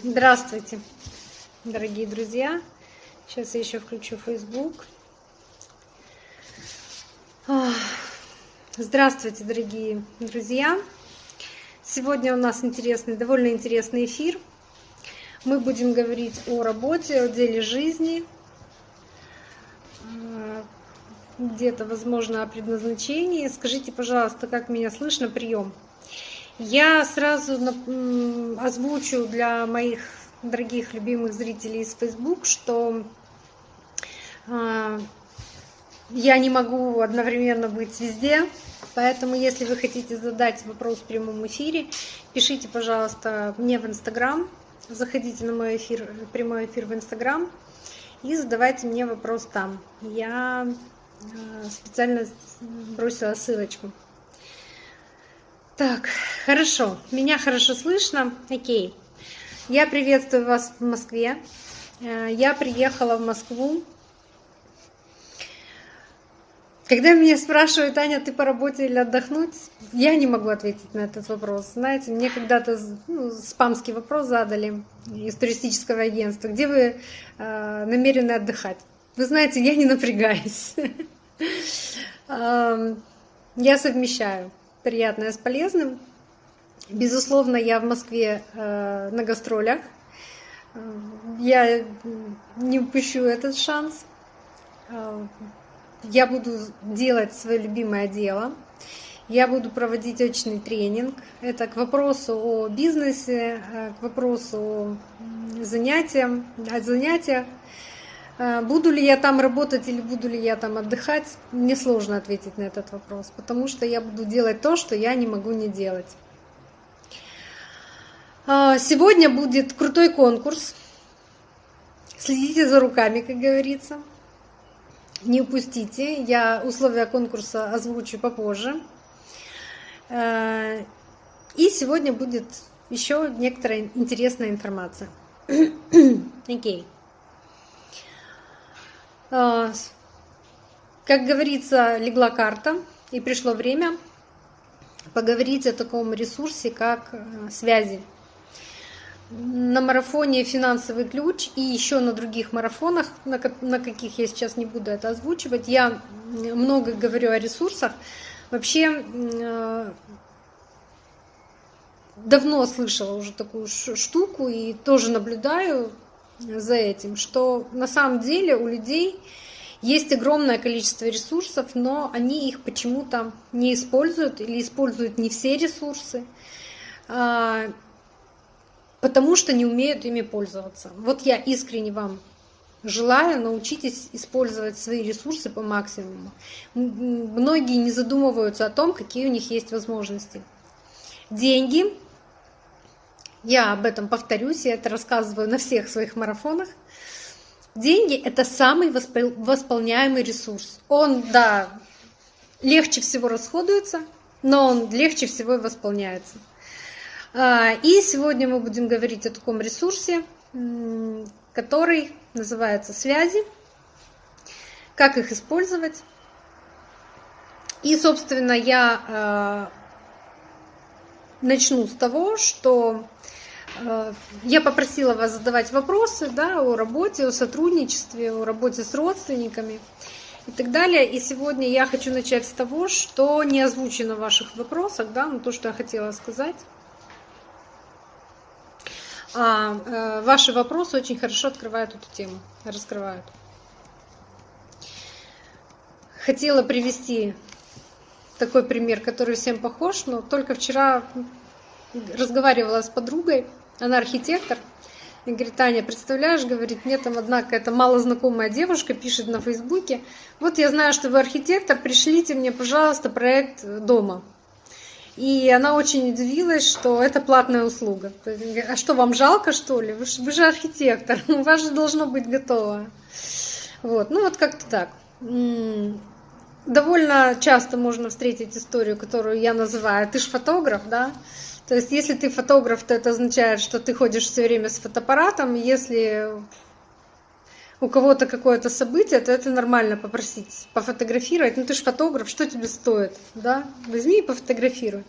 Здравствуйте, дорогие друзья. Сейчас я еще включу Facebook. Здравствуйте, дорогие друзья. Сегодня у нас интересный, довольно интересный эфир. Мы будем говорить о работе, о деле жизни, где-то, возможно, о предназначении. Скажите, пожалуйста, как меня слышно, прием. Я сразу озвучу для моих дорогих любимых зрителей из Facebook, что а, я не могу одновременно быть везде, поэтому если вы хотите задать вопрос в прямом эфире, пишите, пожалуйста, мне в Инстаграм, заходите на мой эфир, прямой эфир в Инстаграм и задавайте мне вопрос там. Я а, специально бросила ссылочку. Так, хорошо. Меня хорошо слышно. Окей. Я приветствую вас в Москве. Э, я приехала в Москву. Когда меня спрашивают, Аня, ты по работе или отдохнуть, я не могу ответить на этот вопрос. Знаете, мне когда-то ну, спамский вопрос задали из туристического агентства, где вы э, намерены отдыхать. Вы знаете, я не напрягаюсь. Я совмещаю приятное с полезным. Безусловно, я в Москве э, на гастролях. Э, я не упущу этот шанс. Э, я буду делать свое любимое дело. Я буду проводить очный тренинг. Это к вопросу о бизнесе, к вопросу о занятиях, о. Э, буду ли я там работать или буду ли я там отдыхать, мне сложно ответить на этот вопрос, потому что я буду делать то, что я не могу не делать. Э, сегодня будет крутой конкурс. Следите за руками, как говорится. Не упустите. Я условия конкурса озвучу попозже. Э, и сегодня будет еще некоторая интересная информация. Окей. Okay. А, как говорится, легла карта, и пришло время поговорить о таком ресурсе, как э, связи. На марафоне «Финансовый ключ» и еще на других марафонах, на каких я сейчас не буду это озвучивать, я много говорю о ресурсах. Вообще, э, давно слышала уже такую штуку и тоже наблюдаю за этим, что на самом деле у людей есть огромное количество ресурсов, но они их почему-то не используют или используют не все ресурсы, а, потому что не умеют ими пользоваться. Вот я искренне вам желаю, научитесь использовать свои ресурсы по максимуму. Многие не задумываются о том, какие у них есть возможности. Деньги я об этом повторюсь, я это рассказываю на всех своих марафонах. Деньги – это самый восполняемый ресурс. Он, да, легче всего расходуется, но он легче всего и восполняется. А, и сегодня мы будем говорить о таком ресурсе, который называется связи, как их использовать. И, собственно, я а, начну с того, что Э, я попросила вас задавать вопросы да, о работе, о сотрудничестве, о работе с родственниками и так далее. И сегодня я хочу начать с того, что не озвучено в ваших вопросах, да, ну, то, что я хотела сказать. А, э, ваши вопросы очень хорошо открывают эту тему, раскрывают. Хотела привести такой пример, который всем похож, но только вчера разговаривала с подругой, она архитектор. И говорит, Таня, представляешь, говорит, мне там одна какая-то малознакомая девушка пишет на Фейсбуке, вот я знаю, что вы архитектор, пришлите мне, пожалуйста, проект дома. И она очень удивилась, что это платная услуга. А что, вам жалко, что ли? Вы же, вы же архитектор, у вас же должно быть готово. Вот, ну вот как-то так. Довольно часто можно встретить историю, которую я называю «ты ж фотограф», да? То есть, если ты фотограф, то это означает, что ты ходишь все время с фотоаппаратом. Если у кого-то какое-то событие, то это нормально попросить пофотографировать. Ну ты же фотограф, что тебе стоит? Да? Возьми и пофотографируй.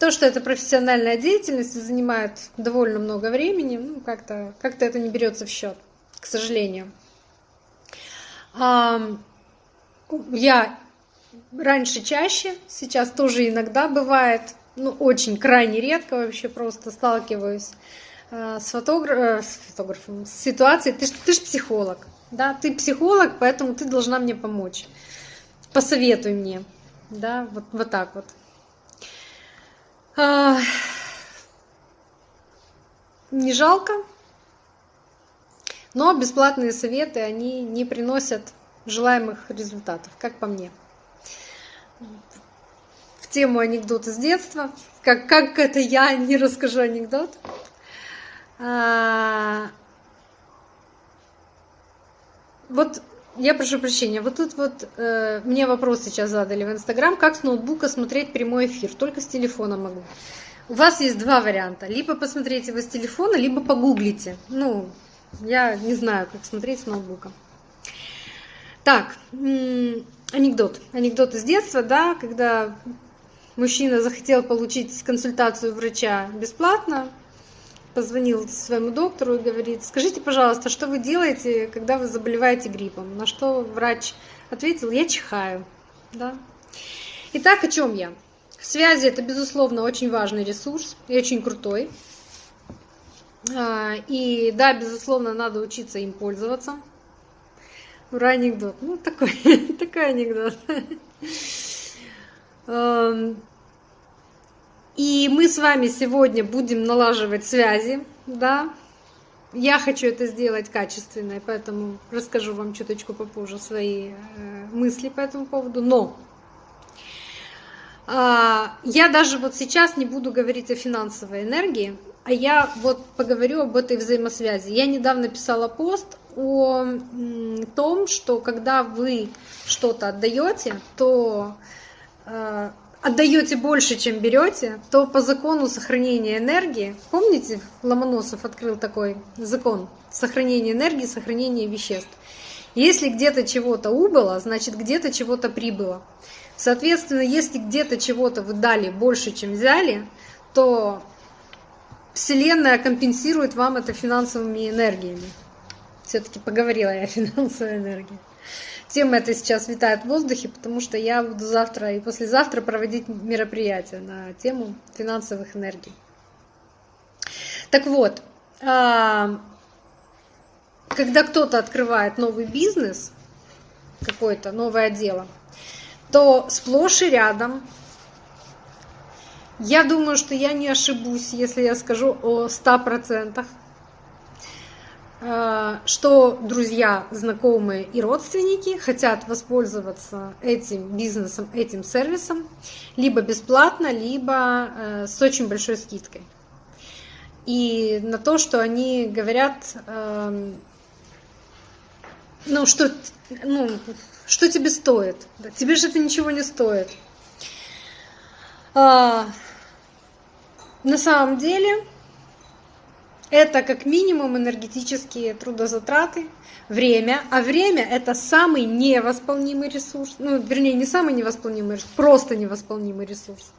То, что это профессиональная деятельность занимает довольно много времени, ну, как-то как это не берется в счет, к сожалению. Я раньше чаще, сейчас тоже иногда бывает, ну, очень крайне редко вообще просто сталкиваюсь э, с, фотограф... Э, с фотографом, с ситуацией. Ты, ты же психолог, да, ты психолог, поэтому ты должна мне помочь. Посоветуй мне, да, вот, вот так вот. А... Не жалко, но бесплатные советы, они не приносят желаемых результатов, как по мне. В тему анекдота с детства. Как, как это я не расскажу анекдот. А, вот я прошу прощения, вот тут вот э, мне вопрос сейчас задали в Инстаграм, как с ноутбука смотреть прямой эфир, только с телефона могу. У вас есть два варианта, либо посмотрите его с телефона, либо погуглите. Ну, я не знаю, как смотреть с ноутбука. Так, анекдот. Анекдот из детства, да, когда мужчина захотел получить консультацию врача бесплатно, позвонил своему доктору и говорит, скажите, пожалуйста, что вы делаете, когда вы заболеваете гриппом? На что врач ответил, я чихаю. Да? Итак, о чем я? Связи это, безусловно, очень важный ресурс и очень крутой. А, и да, безусловно, надо учиться им пользоваться. Ура, анекдот. Ну, такой, такой анекдот. Эм, и мы с вами сегодня будем налаживать связи, да. Я хочу это сделать качественно, поэтому расскажу вам чуточку попозже свои э, мысли по этому поводу. Но а, я даже вот сейчас не буду говорить о финансовой энергии, а я вот поговорю об этой взаимосвязи. Я недавно писала пост о том, что когда вы что-то отдаете, то э, отдаете больше, чем берете, то по закону сохранения энергии, помните, Ломоносов открыл такой закон сохранения энергии, сохранения веществ. Если где-то чего-то убыло, значит где-то чего-то прибыло. Соответственно, если где-то чего-то вы дали больше, чем взяли, то Вселенная компенсирует вам это финансовыми энергиями. Все-таки поговорила я о финансовой энергии. Тема эта сейчас витает в воздухе, потому что я буду завтра и послезавтра проводить мероприятие на тему финансовых энергий. Так вот, а, когда кто-то открывает новый бизнес, какое-то новое дело, то сплошь и рядом я думаю, что я не ошибусь, если я скажу о 100%, э, что друзья, знакомые и родственники хотят воспользоваться этим бизнесом, этим сервисом либо бесплатно, либо э, с очень большой скидкой. И на то, что они говорят, эм, ну что, ну, что тебе стоит? Тебе же это ничего не стоит. На самом деле это как минимум энергетические трудозатраты, время, а время это самый невосполнимый ресурс, ну, вернее, не самый невосполнимый ресурс, просто невосполнимый ресурс.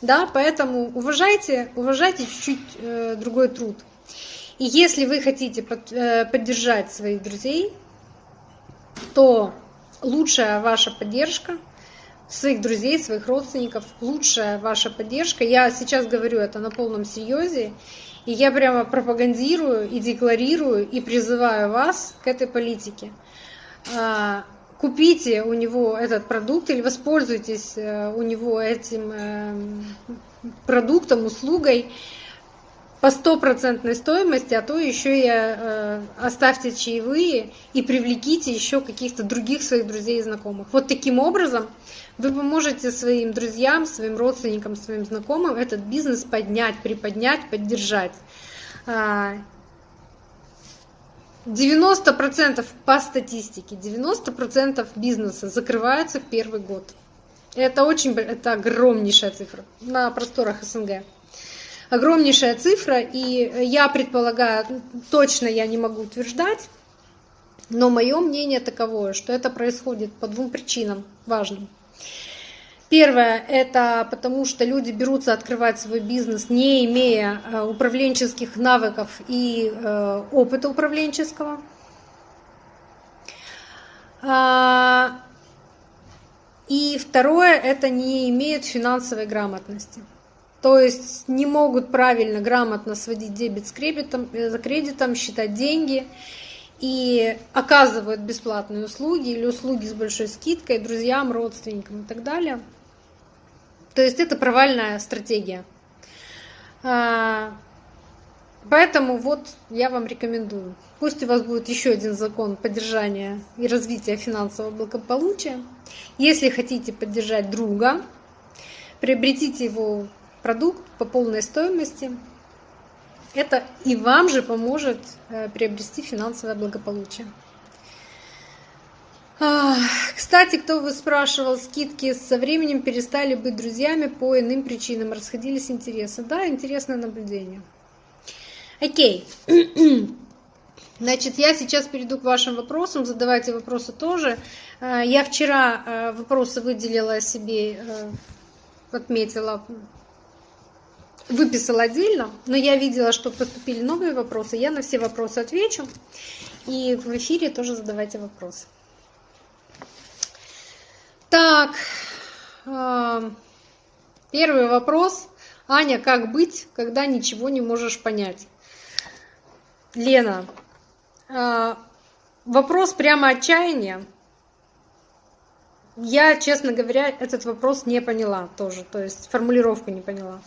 Да, поэтому уважайте, уважайте чуть-чуть э, другой труд. И если вы хотите под, э, поддержать своих друзей, то лучшая ваша поддержка – своих друзей, своих родственников, лучшая ваша поддержка. Я сейчас говорю это на полном серьезе, и я прямо пропагандирую и декларирую и призываю вас к этой политике. А, купите у него этот продукт или воспользуйтесь э, у него этим э, продуктом, услугой по стопроцентной стоимости, а то еще и э, оставьте чаевые и привлеките еще каких-то других своих друзей и знакомых. Вот таким образом вы поможете своим друзьям, своим родственникам, своим знакомым этот бизнес поднять, приподнять, поддержать. 90% а, по статистике, 90% бизнеса закрывается в первый год. Это очень, это огромнейшая цифра на просторах СНГ огромнейшая цифра, и я предполагаю, точно я не могу утверждать, но мое мнение таковое, что это происходит по двум причинам важным. Первое – это потому, что люди берутся открывать свой бизнес, не имея э, управленческих навыков и э, опыта управленческого. А, и второе – это не имеют финансовой грамотности. То есть не могут правильно, грамотно сводить дебет с кредитом, э, за кредитом, считать деньги и оказывают бесплатные услуги или услуги с большой скидкой друзьям, родственникам и так далее. То есть это провальная стратегия. А, поэтому вот я вам рекомендую. Пусть у вас будет еще один закон поддержания и развития финансового благополучия. Если хотите поддержать друга, приобретите его продукт по полной стоимости. Это и вам же поможет э, приобрести финансовое благополучие. Кстати, кто вы спрашивал, скидки со временем перестали быть друзьями по иным причинам, расходились интересы. Да, интересное наблюдение. Окей. Значит, я сейчас перейду к вашим вопросам, задавайте вопросы тоже. Э, я вчера э, вопросы выделила себе, отметила выписала отдельно, но я видела, что поступили новые вопросы. Я на все вопросы отвечу. И в эфире тоже задавайте вопросы. Так, э, первый вопрос. Аня, как быть, когда ничего не можешь понять? Лена, э, вопрос прямо отчаяния. Я, честно говоря, этот вопрос не поняла тоже, то есть формулировку не поняла.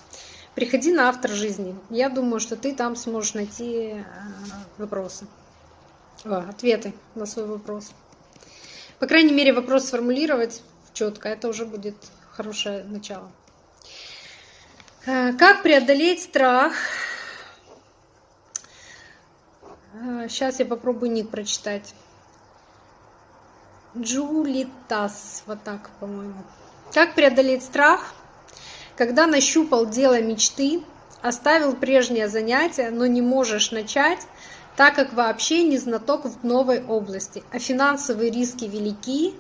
Приходи на автор жизни. Я думаю, что ты там сможешь найти э, вопросы, ответы на свой вопрос. По крайней мере, вопрос сформулировать четко, это уже будет хорошее начало. Э, как преодолеть страх? Сейчас э, я попробую ник прочитать. Джулитас, вот так, по-моему. Как преодолеть страх? Когда нащупал дело мечты, оставил прежнее занятие, но не можешь начать, так как вообще не знаток в новой области, а финансовые риски велики,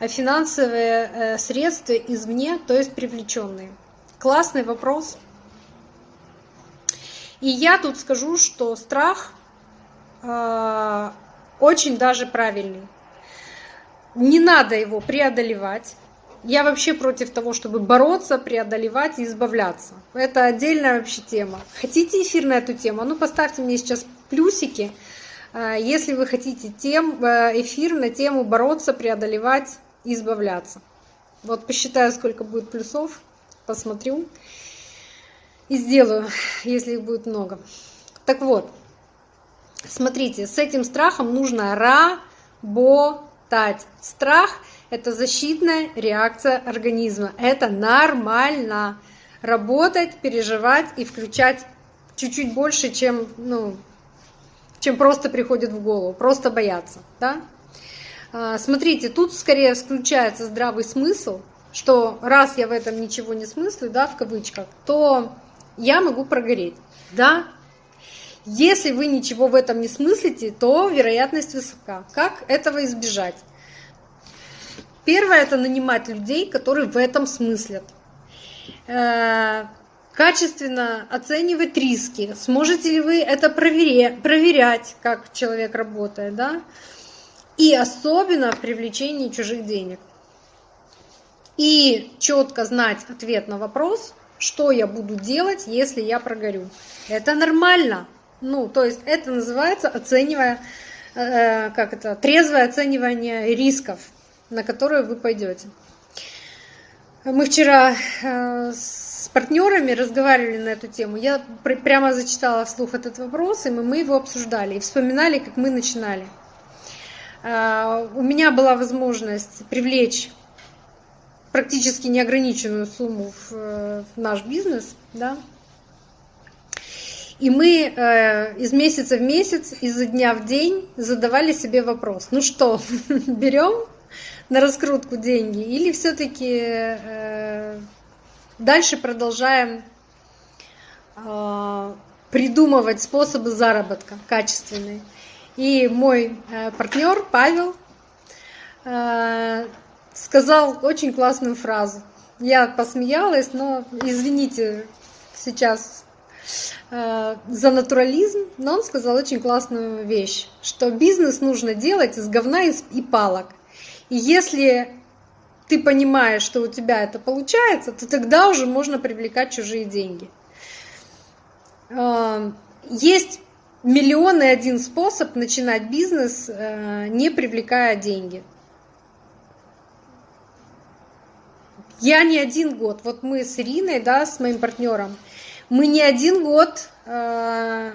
а финансовые э, средства извне, то есть привлеченные. Классный вопрос. И я тут скажу, что страх э, очень даже правильный. Не надо его преодолевать, я вообще против того, чтобы бороться, преодолевать и избавляться. Это отдельная вообще тема. Хотите эфир на эту тему? Ну, поставьте мне сейчас плюсики, э, если вы хотите тем, э, эфир на тему бороться, преодолевать и избавляться. Вот посчитаю, сколько будет плюсов, посмотрю и сделаю, если их будет много. Так вот, смотрите, с этим страхом нужно работать. Страх – это защитная реакция организма. Это нормально. Работать, переживать и включать чуть-чуть больше, чем, ну, чем просто приходит в голову. Просто бояться. Да? А, смотрите, тут скорее включается здравый смысл, что раз я в этом ничего не смыслю, да, в кавычках, то я могу прогореть. Да, если вы ничего в этом не смыслите, то вероятность высока. Как этого избежать? Первое – это нанимать людей, которые в этом смыслят. Э, качественно оценивать риски. Сможете ли вы это проверять, как человек работает, да? И особенно в привлечении чужих денег. И четко знать ответ на вопрос, что я буду делать, если я прогорю. Это нормально. Ну, то есть это называется оценивая, э, как это, трезвое оценивание рисков на которую вы пойдете. Мы вчера э, с партнерами разговаривали на эту тему. Я прямо зачитала вслух этот вопрос, и мы его обсуждали и вспоминали, как мы начинали. Э, у меня была возможность привлечь практически неограниченную сумму в, наш бизнес, да, и мы э, из месяца в месяц, изо дня в день задавали себе вопрос, ну что, берем на раскрутку деньги, или все-таки э, дальше продолжаем э, придумывать способы заработка качественные. И мой э, партнер Павел сказал очень классную фразу. Я посмеялась, но извините сейчас за натурализм, но он сказал очень классную вещь, что бизнес нужно делать из говна и палок. Если ты понимаешь, что у тебя это получается, то тогда уже можно привлекать чужие деньги. Э, есть миллион и один способ начинать бизнес, э, не привлекая деньги. Я не один год, вот мы с Ириной, да, с моим партнером, мы не один год э,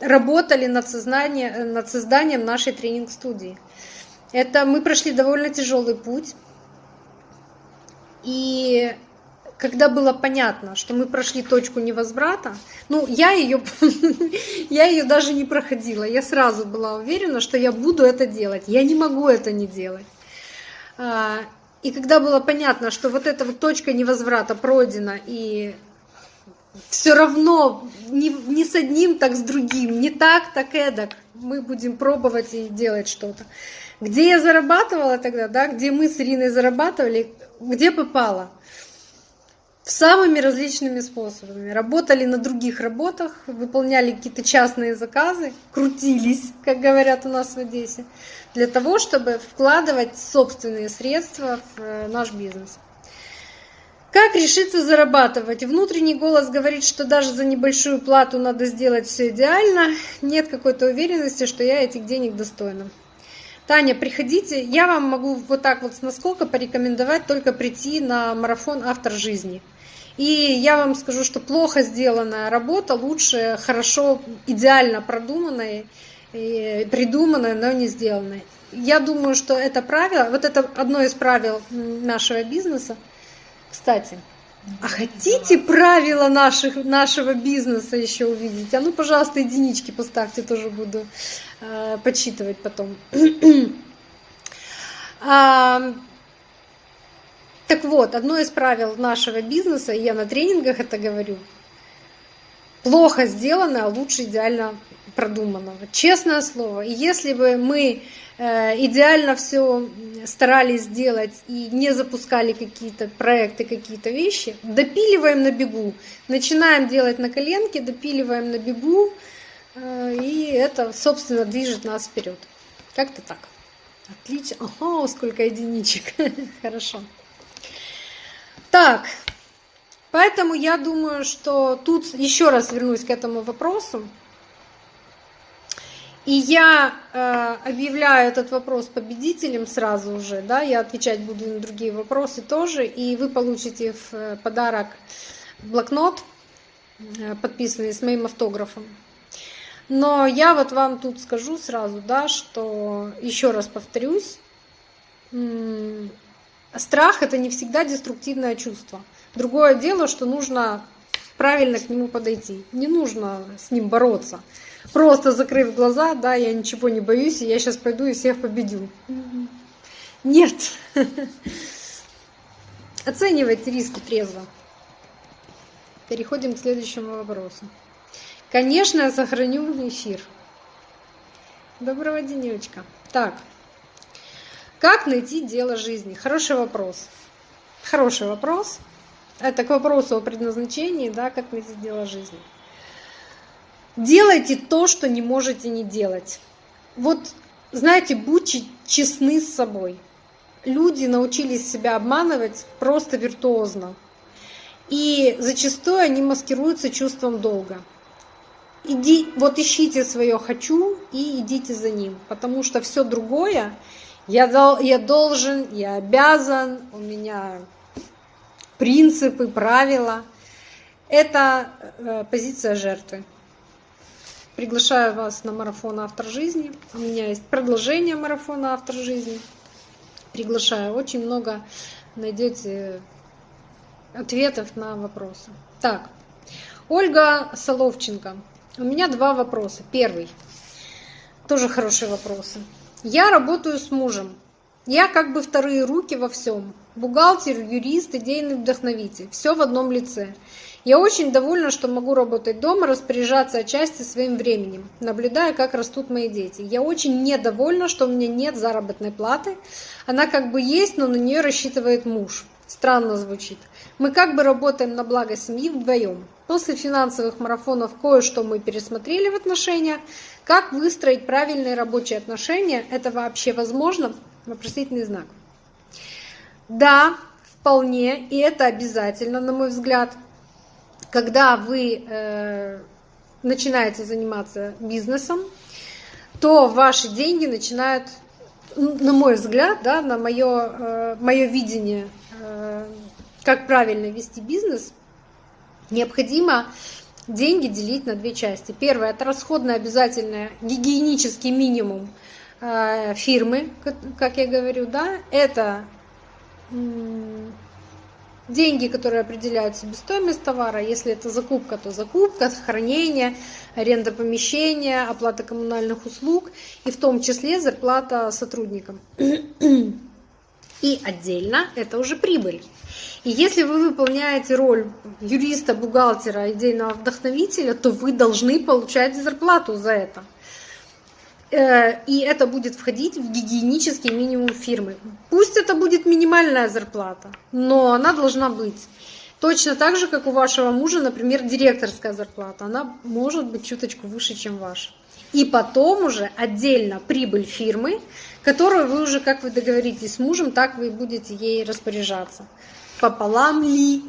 работали над, сознанием, над созданием нашей тренинг-студии. Это мы прошли довольно тяжелый путь. И когда было понятно, что мы прошли точку невозврата, ну, я ее, я ее даже не проходила. Я сразу была уверена, что я буду это делать. Я не могу это не делать. А, и когда было понятно, что вот эта вот точка невозврата пройдена, и все равно не, не с одним, так с другим, не так, так эдак, мы будем пробовать и делать что-то. Где я зарабатывала тогда, да, где мы с Ириной зарабатывали, где попало – самыми различными способами. Работали на других работах, выполняли какие-то частные заказы, крутились, как говорят у нас в Одессе, для того, чтобы вкладывать собственные средства в э, наш бизнес. Как решиться зарабатывать? Внутренний голос говорит, что даже за небольшую плату надо сделать все идеально. Нет какой-то уверенности, что я этих денег достойна. Таня, приходите. Я вам могу вот так вот насколько порекомендовать только прийти на марафон «Автор жизни». И я вам скажу, что плохо сделанная работа лучше хорошо, идеально продуманная, придуманная, но не сделанная. Я думаю, что это правило, вот это одно из правил нашего бизнеса. Кстати, а хотите правила наших, нашего бизнеса еще увидеть? А ну, пожалуйста, единички поставьте, тоже буду э, подсчитывать потом. а, так вот, одно из правил нашего бизнеса, и я на тренингах это говорю, плохо сделано, а лучше идеально продуманного. Честное слово. И если бы мы идеально все старались сделать и не запускали какие-то проекты, какие-то вещи, допиливаем на бегу. Начинаем делать на коленке, допиливаем на бегу, э, и это, собственно, движет нас вперед. Как-то так. Отлично. Ага, сколько единичек. Хорошо. Так, поэтому я думаю, что тут еще раз вернусь к этому вопросу. И я э, объявляю этот вопрос победителем сразу уже, да, я отвечать буду на другие вопросы тоже, и вы получите в э, подарок блокнот, э, подписанный с моим автографом. Но я вот вам тут скажу сразу, да, что еще раз повторюсь, страх это не всегда деструктивное чувство. Другое дело, что нужно правильно к нему подойти. Не нужно с ним бороться. Просто закрыв глаза, да, я ничего не боюсь, и я сейчас пойду и всех победю. Нет. Оценивайте риски трезво. Переходим к следующему вопросу. Конечно, я сохраню эфир. Доброго денечка. Так, как найти дело жизни? Хороший вопрос. Хороший вопрос. Это к вопросу о предназначении, да, как найти дело жизни. Делайте то, что не можете не делать. Вот, знаете, будьте честны с собой. Люди научились себя обманывать просто виртуозно. И зачастую они маскируются чувством долга. Иди, вот ищите свое хочу и идите за ним, потому что все другое я, дол, я должен, я обязан, у меня принципы, правила. Это э, позиция жертвы. Приглашаю вас на марафон «Автор жизни». У меня есть продолжение марафона «Автор жизни». Приглашаю. Очень много найдете ответов на вопросы. Так, Ольга Соловченко. У меня два вопроса. Первый. Тоже хорошие вопросы. Я работаю с мужем. Я как бы вторые руки во всем. Бухгалтер, юрист, идейный вдохновитель. Все в одном лице. Я очень довольна, что могу работать дома, распоряжаться отчасти своим временем, наблюдая, как растут мои дети. Я очень недовольна, что у меня нет заработной платы. Она как бы есть, но на нее рассчитывает муж. Странно звучит. Мы как бы работаем на благо семьи вдвоем. После финансовых марафонов кое-что мы пересмотрели в отношениях. Как выстроить правильные рабочие отношения? Это вообще возможно? Вопросительный знак. Да, вполне, и это обязательно, на мой взгляд. Когда вы э, начинаете заниматься бизнесом, то ваши деньги начинают, на мой взгляд, да, на мое, э, мое видение, э, как правильно вести бизнес, необходимо деньги делить на две части. Первое – это расходное обязательное гигиенический минимум фирмы, как я говорю, да, это деньги, которые определяют себестоимость товара. Если это закупка, то закупка, хранение, аренда помещения, оплата коммунальных услуг и в том числе зарплата сотрудникам. И отдельно это уже прибыль. И если вы выполняете роль юриста, бухгалтера, идейного вдохновителя, то вы должны получать зарплату за это. Э, и это будет входить в гигиенический минимум фирмы. Пусть это будет минимальная зарплата, но она должна быть. Точно так же, как у вашего мужа, например, директорская зарплата. Она может быть чуточку выше, чем ваша. И потом уже отдельно прибыль фирмы, которую вы уже, как вы договоритесь с мужем, так вы будете ей распоряжаться. Пополам ли,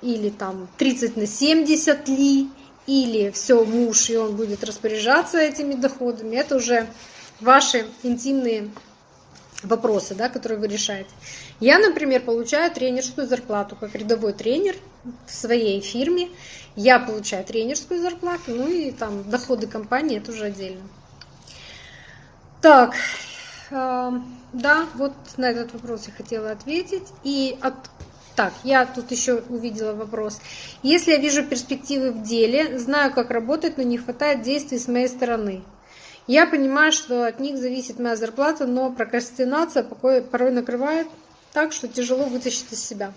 или там 30 на 70 ли, или все муж, и он будет распоряжаться этими доходами, это уже ваши интимные вопросы, да, которые вы решаете. Я, например, получаю тренерскую зарплату как рядовой тренер в своей фирме. Я получаю тренерскую зарплату, ну и там доходы компании, это уже отдельно. Так, э, да, вот на этот вопрос я хотела ответить. И от так, я тут еще увидела вопрос. Если я вижу перспективы в деле, знаю, как работать, но не хватает действий с моей стороны. Я понимаю, что от них зависит моя зарплата, но прокрастинация порой накрывает так, что тяжело вытащить из себя.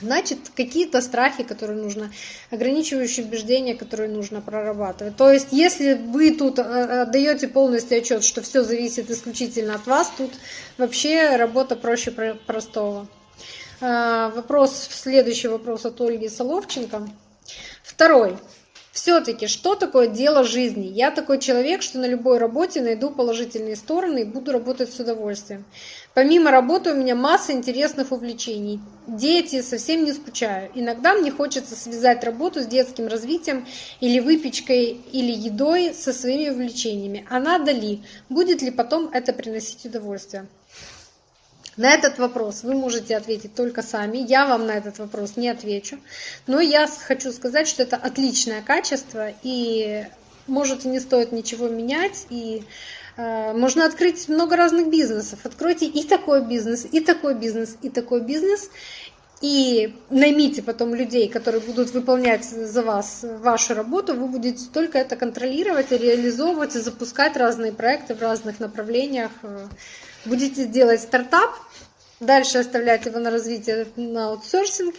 Значит, какие-то страхи, которые нужно, ограничивающие убеждения, которые нужно прорабатывать. То есть, если вы тут э, отдаете полностью отчет, что все зависит исключительно от вас, тут вообще работа проще простого. Э, вопрос, следующий вопрос от Ольги Соловченко. Второй. Все-таки, что такое дело жизни? Я такой человек, что на любой работе найду положительные стороны и буду работать с удовольствием. Помимо работы у меня масса интересных увлечений. Дети, совсем не скучаю. Иногда мне хочется связать работу с детским развитием или выпечкой, или едой со своими увлечениями. А надо ли? Будет ли потом это приносить удовольствие? На этот вопрос вы можете ответить только сами. Я вам на этот вопрос не отвечу. Но я хочу сказать, что это отличное качество, и может и не стоит ничего менять, и э, можно открыть много разных бизнесов. Откройте и такой бизнес, и такой бизнес, и такой бизнес, и наймите потом людей, которые будут выполнять за вас вашу работу, вы будете только это контролировать, реализовывать и запускать разные проекты в разных направлениях будете делать стартап, дальше оставлять его на развитие на аутсорсинг,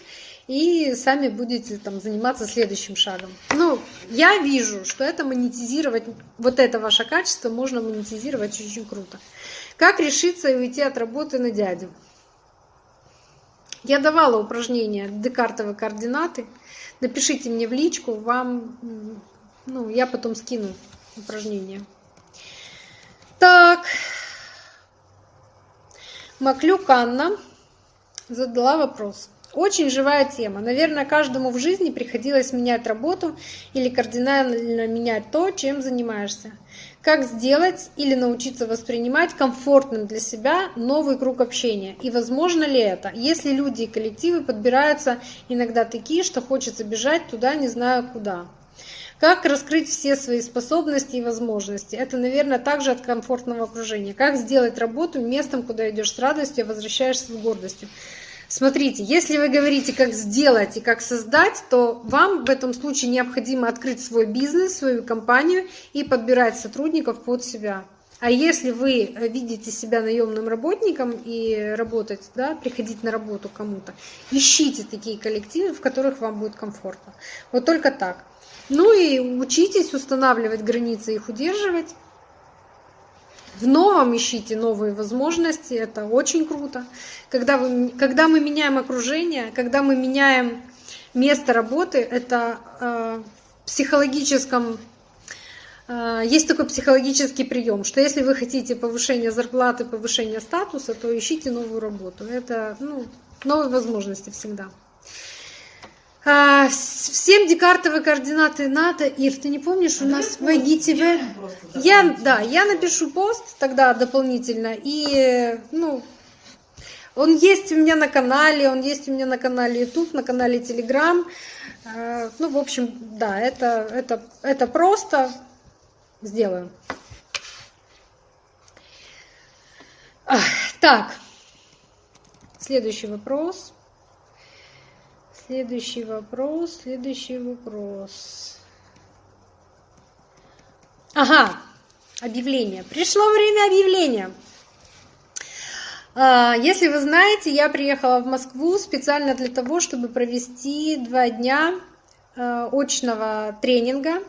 и сами будете там заниматься следующим шагом. Ну, я вижу, что это монетизировать, вот это ваше качество можно монетизировать очень круто. Как решиться и уйти от работы на дядю? Я давала упражнения декартовые координаты. Напишите мне в личку, вам, ну, я потом скину упражнения. Так, Маклюк Анна задала вопрос. Очень живая тема. Наверное, каждому в жизни приходилось менять работу или кардинально менять то, чем занимаешься. Как сделать или научиться воспринимать комфортным для себя новый круг общения? И возможно ли это, если люди и коллективы подбираются иногда такие, что хочется бежать туда не знаю куда? Как раскрыть все свои способности и возможности? Это, наверное, также от комфортного окружения. Как сделать работу местом, куда идешь с радостью, а возвращаешься с гордостью? Смотрите, если вы говорите, как сделать и как создать, то вам в этом случае необходимо открыть свой бизнес, свою компанию и подбирать сотрудников под себя. А если вы видите себя наемным работником и работать, да, приходить на работу кому-то, ищите такие коллективы, в которых вам будет комфортно. Вот только так. Ну и учитесь устанавливать границы, их удерживать. В новом ищите новые возможности, это очень круто. Когда, вы, когда мы меняем окружение, когда мы меняем место работы, это э, психологическом э, есть такой психологический прием, что если вы хотите повышения зарплаты, повышения статуса, то ищите новую работу. Это ну, новые возможности всегда. А, всем декартовые координаты надо. Ир, ты не помнишь, у а нас в IGTV... Я, да, я напишу пост тогда дополнительно. И, ну, он есть у меня на канале, он есть у меня на канале YouTube, на канале Telegram. А, ну, в общем, да, это, это, это просто. Сделаю. Так, следующий вопрос. Следующий вопрос, следующий вопрос. Ага, объявление. Пришло время объявления. А, если вы знаете, я приехала в Москву специально для того, чтобы провести два дня а, очного тренинга,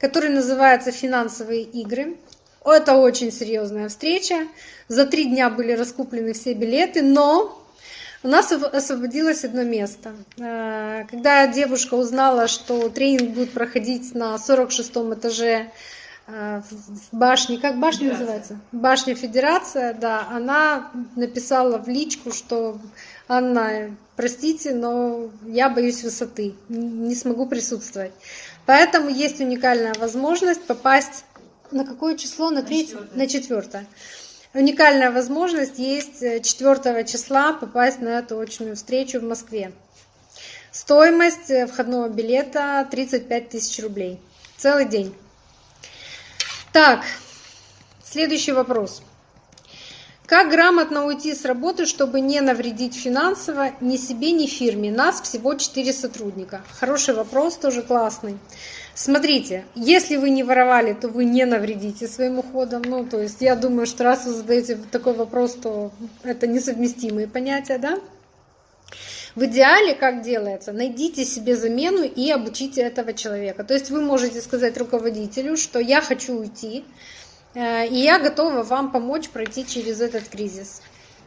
который называется «Финансовые игры». Это очень серьезная встреча. За три дня были раскуплены все билеты, но у нас освободилось одно место. Э, когда девушка узнала, что тренинг будет проходить на 46 этаже э, в башне, как башня Федерация. называется? Башня Федерация, да, она написала в личку, что Анна, простите, но я боюсь высоты, не смогу присутствовать. Поэтому есть уникальная возможность попасть на какое число? На третье? На четвертое уникальная возможность есть 4 э, числа попасть на эту очную встречу в Москве. Стоимость э, входного билета 35 тысяч рублей. Целый день. Так, следующий вопрос. Как грамотно уйти с работы, чтобы не навредить финансово ни себе, ни фирме? Нас всего 4 сотрудника. Хороший вопрос, тоже классный. Смотрите, если вы не воровали, то вы не навредите своим уходом. Ну, то есть я думаю, что раз вы задаете такой вопрос, то это несовместимые понятия, да? В идеале как делается? Найдите себе замену и обучите этого человека. То есть вы можете сказать руководителю, что я хочу уйти, э, и я готова вам помочь пройти через этот кризис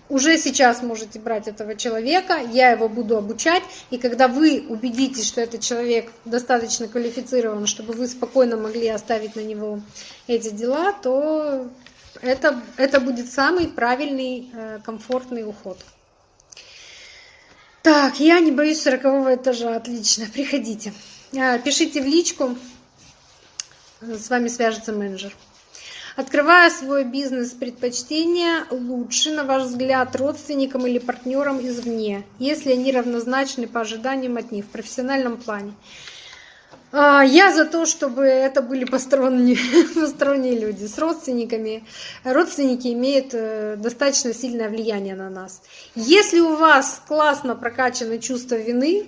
уже сейчас можете брать этого человека, я его буду обучать, и когда вы убедитесь, что этот человек достаточно квалифицирован, чтобы вы спокойно могли оставить на него эти дела, то это, это будет самый правильный, э, комфортный уход. Так, я не боюсь сорокового этажа, отлично, приходите. Э, пишите в личку, с вами свяжется менеджер. Открывая свой бизнес, предпочтения лучше, на ваш взгляд, родственникам или партнерам извне, если они равнозначны по ожиданиям от них в профессиональном плане. А, я за то, чтобы это были посторонние, посторонние люди с родственниками. Родственники имеют э, достаточно сильное влияние на нас. Если у вас классно прокачано чувство вины,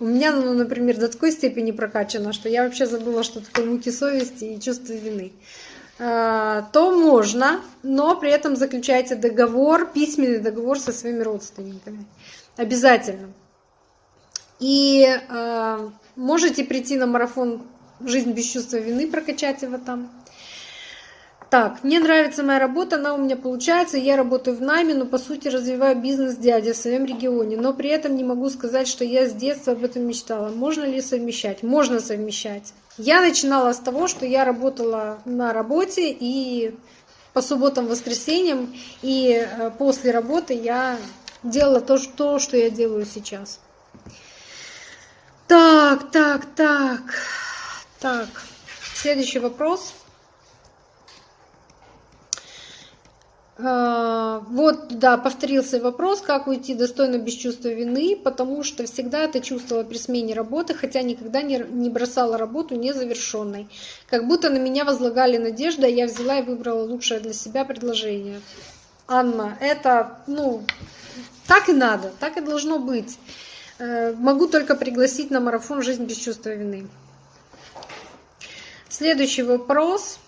у меня, ну, например, до такой степени прокачано, что я вообще забыла, что такое муки совести и чувство вины. Э, то можно, но при этом заключайте договор, письменный договор со своими родственниками. Обязательно. И э, можете прийти на марафон «Жизнь без чувства вины», прокачать его там. Так, мне нравится моя работа, она у меня получается, я работаю в найме, но по сути развиваю бизнес дяди в своем регионе, но при этом не могу сказать, что я с детства об этом мечтала. Можно ли совмещать? Можно совмещать. Я начинала с того, что я работала на работе и по субботам, воскресеньям, и э, после работы я делала то, что, что я делаю сейчас. Так, так, так, так. Следующий вопрос. Вот, да, повторился вопрос, как уйти достойно без чувства вины, потому что всегда это чувствовала при смене работы, хотя никогда не, не бросала работу незавершенной. Как будто на меня возлагали надежды, а я взяла и выбрала лучшее для себя предложение. Анна, это, ну, так и надо, так и должно быть. Э, могу только пригласить на марафон «Жизнь без чувства вины». Следующий вопрос –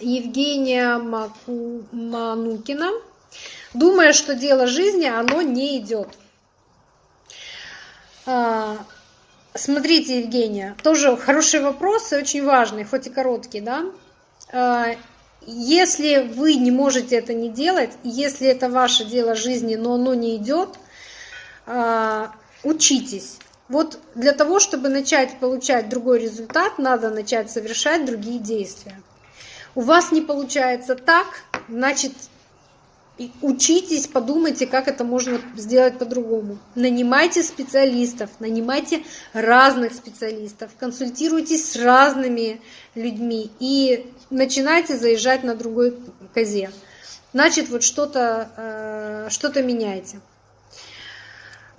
Евгения Маку... Манукина. Думая, что дело жизни, оно не идет. А, смотрите, Евгения, тоже хороший вопрос и очень важный, хоть и короткий, да? А, если вы не можете это не делать, если это ваше дело жизни, но оно не идет, а, учитесь. Вот для того, чтобы начать получать другой результат, надо начать совершать другие действия. У вас не получается так, значит, учитесь, подумайте, как это можно сделать по-другому. Нанимайте специалистов, нанимайте разных специалистов, консультируйтесь с разными людьми и начинайте заезжать на другой козе. Значит, вот что-то э, что, -то, меняйте.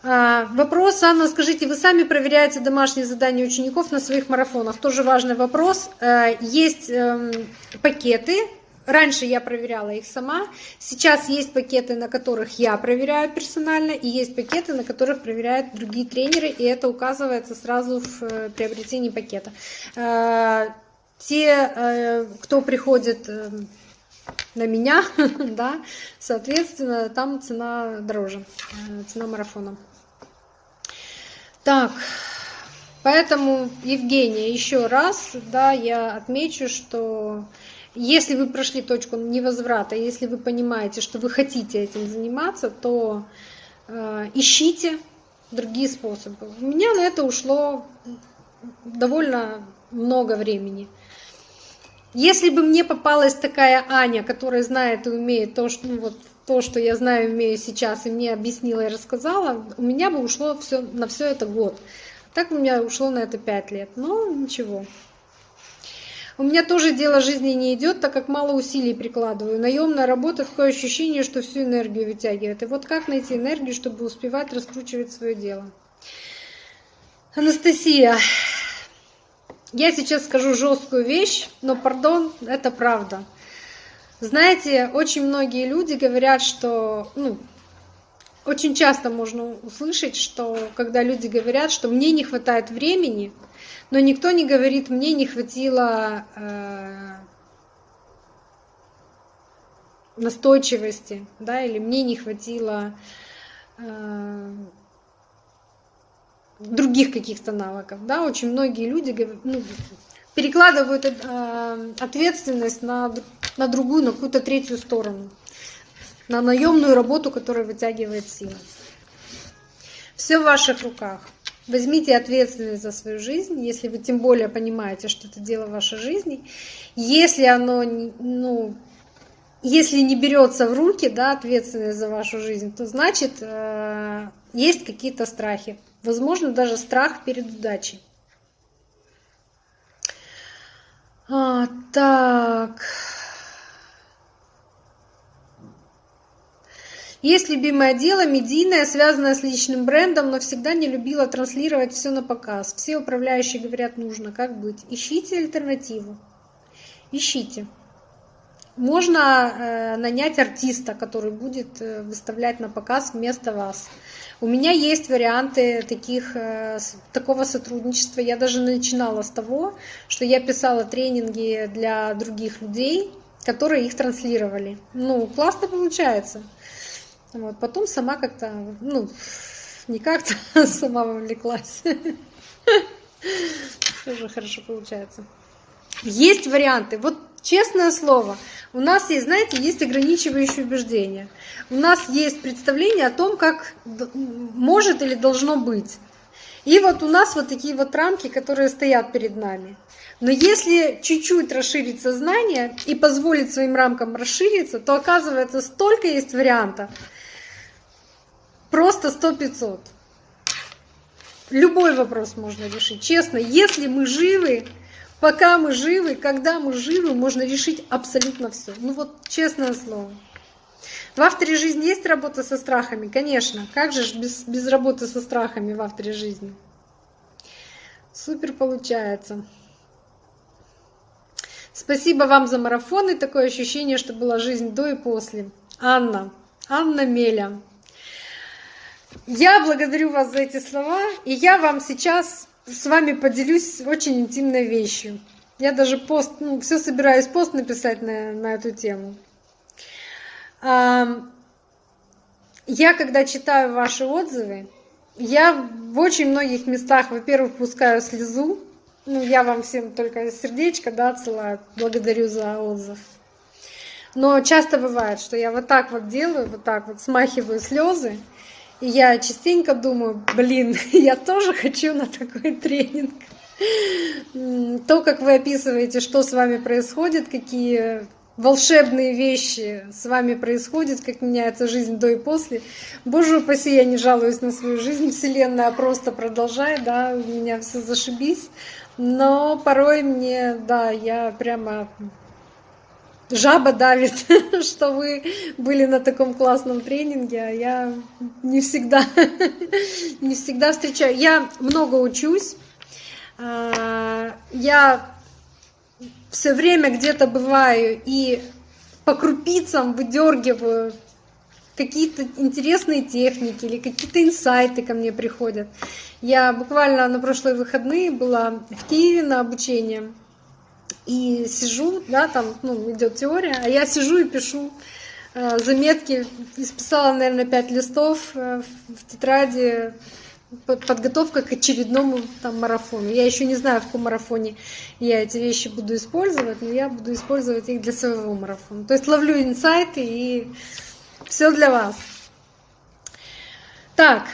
А, вопрос, Анна, скажите, вы сами проверяете домашние задания учеников на своих марафонах? Тоже важный вопрос. Э, есть эм, пакеты, Раньше я проверяла их сама. Сейчас есть пакеты, на которых я проверяю персонально, и есть пакеты, на которых проверяют другие тренеры, и это указывается сразу в э, приобретении пакета. Э, те, кто приходит на меня, да, соответственно, там цена дороже, цена марафона. Так, поэтому, Евгения, еще раз, да, я отмечу, что если вы прошли точку невозврата, если вы понимаете, что вы хотите этим заниматься, то э, ищите другие способы. У меня на это ушло довольно много времени. Если бы мне попалась такая Аня, которая знает и умеет то, что, ну, вот, то, что я знаю и умею сейчас, и мне объяснила и рассказала, у меня бы ушло все, на все это год. Так у меня ушло на это пять лет. Но ничего. У меня тоже дело жизни не идет, так как мало усилий прикладываю. Наемная работа, такое ощущение, что всю энергию вытягивает. И вот как найти энергию, чтобы успевать раскручивать свое дело? Анастасия, я сейчас скажу жесткую вещь, но, пардон, это правда. Знаете, очень многие люди говорят, что, ну, очень часто можно услышать, что когда люди говорят, что мне не хватает времени, но никто не говорит, мне не хватило э, настойчивости, да, или мне не хватило э, других каких-то навыков, да, очень многие люди ну, перекладывают э, ответственность на, на другую, на какую-то третью сторону, на наемную работу, которая вытягивает силы. Все в ваших руках. Возьмите ответственность за свою жизнь, если вы тем более понимаете, что это дело вашей жизни. Если оно, ну, если не берется в руки, да, ответственность за вашу жизнь, то значит э, есть какие-то страхи. Возможно, даже страх перед удачей. А, так. Есть любимое дело, медийное, связанное с личным брендом, но всегда не любила транслировать все на показ. Все управляющие говорят, нужно, как быть. Ищите альтернативу. Ищите. Можно э, нанять артиста, который будет э, выставлять на показ вместо вас. У меня есть варианты таких, э, такого сотрудничества. Я даже начинала с того, что я писала тренинги для других людей, которые их транслировали. Ну, классно получается. Вот. Потом сама как-то, ну, не как-то, сама вовлеклась. Тоже хорошо получается. Есть варианты. Вот честное слово, у нас есть, знаете, есть ограничивающие убеждения. У нас есть представление о том, как может или должно быть. И вот у нас вот такие вот рамки, которые стоят перед нами. Но если чуть-чуть расширить сознание и позволить своим рамкам расшириться, то оказывается столько есть вариантов. Просто сто пятьсот. Любой вопрос можно решить. Честно, если мы живы, Пока мы живы, когда мы живы, можно решить абсолютно все. Ну вот честное слово. В авторе жизни есть работа со страхами? Конечно. Как же без, без работы со страхами в авторе жизни? Супер получается. Спасибо вам за марафон и такое ощущение, что была жизнь до и после. Анна, Анна Меля. Я благодарю вас за эти слова, и я вам сейчас с вами поделюсь очень интимной вещью. Я даже пост, ну, все собираюсь пост написать на, на эту тему. Я, когда читаю ваши отзывы, я в очень многих местах, во-первых, пускаю слезу. Ну, я вам всем только сердечко, да, отсылаю. Благодарю за отзыв. Но часто бывает, что я вот так вот делаю, вот так вот смахиваю слезы, я частенько думаю, блин, я тоже хочу на такой тренинг. То, как вы описываете, что с вами происходит, какие волшебные вещи с вами происходят, как меняется жизнь до и после. Боже упаси, я не жалуюсь на свою жизнь, Вселенная просто продолжает, да, у меня все зашибись. Но порой мне, да, я прямо жаба давит, что вы были на таком классном тренинге, а я не всегда, не всегда встречаю. Я много учусь, а, я все время где-то бываю и по крупицам выдергиваю какие-то интересные техники или какие-то инсайты ко мне приходят. Я буквально на прошлые выходные была в Киеве на обучении и сижу, да, там ну, идет теория, а я сижу и пишу э, заметки, исписала, наверное, пять листов э, в тетради подготовка к очередному там марафону. Я еще не знаю, в каком марафоне я эти вещи буду использовать, но я буду использовать их для своего марафона. То есть ловлю инсайты и все для вас. Так,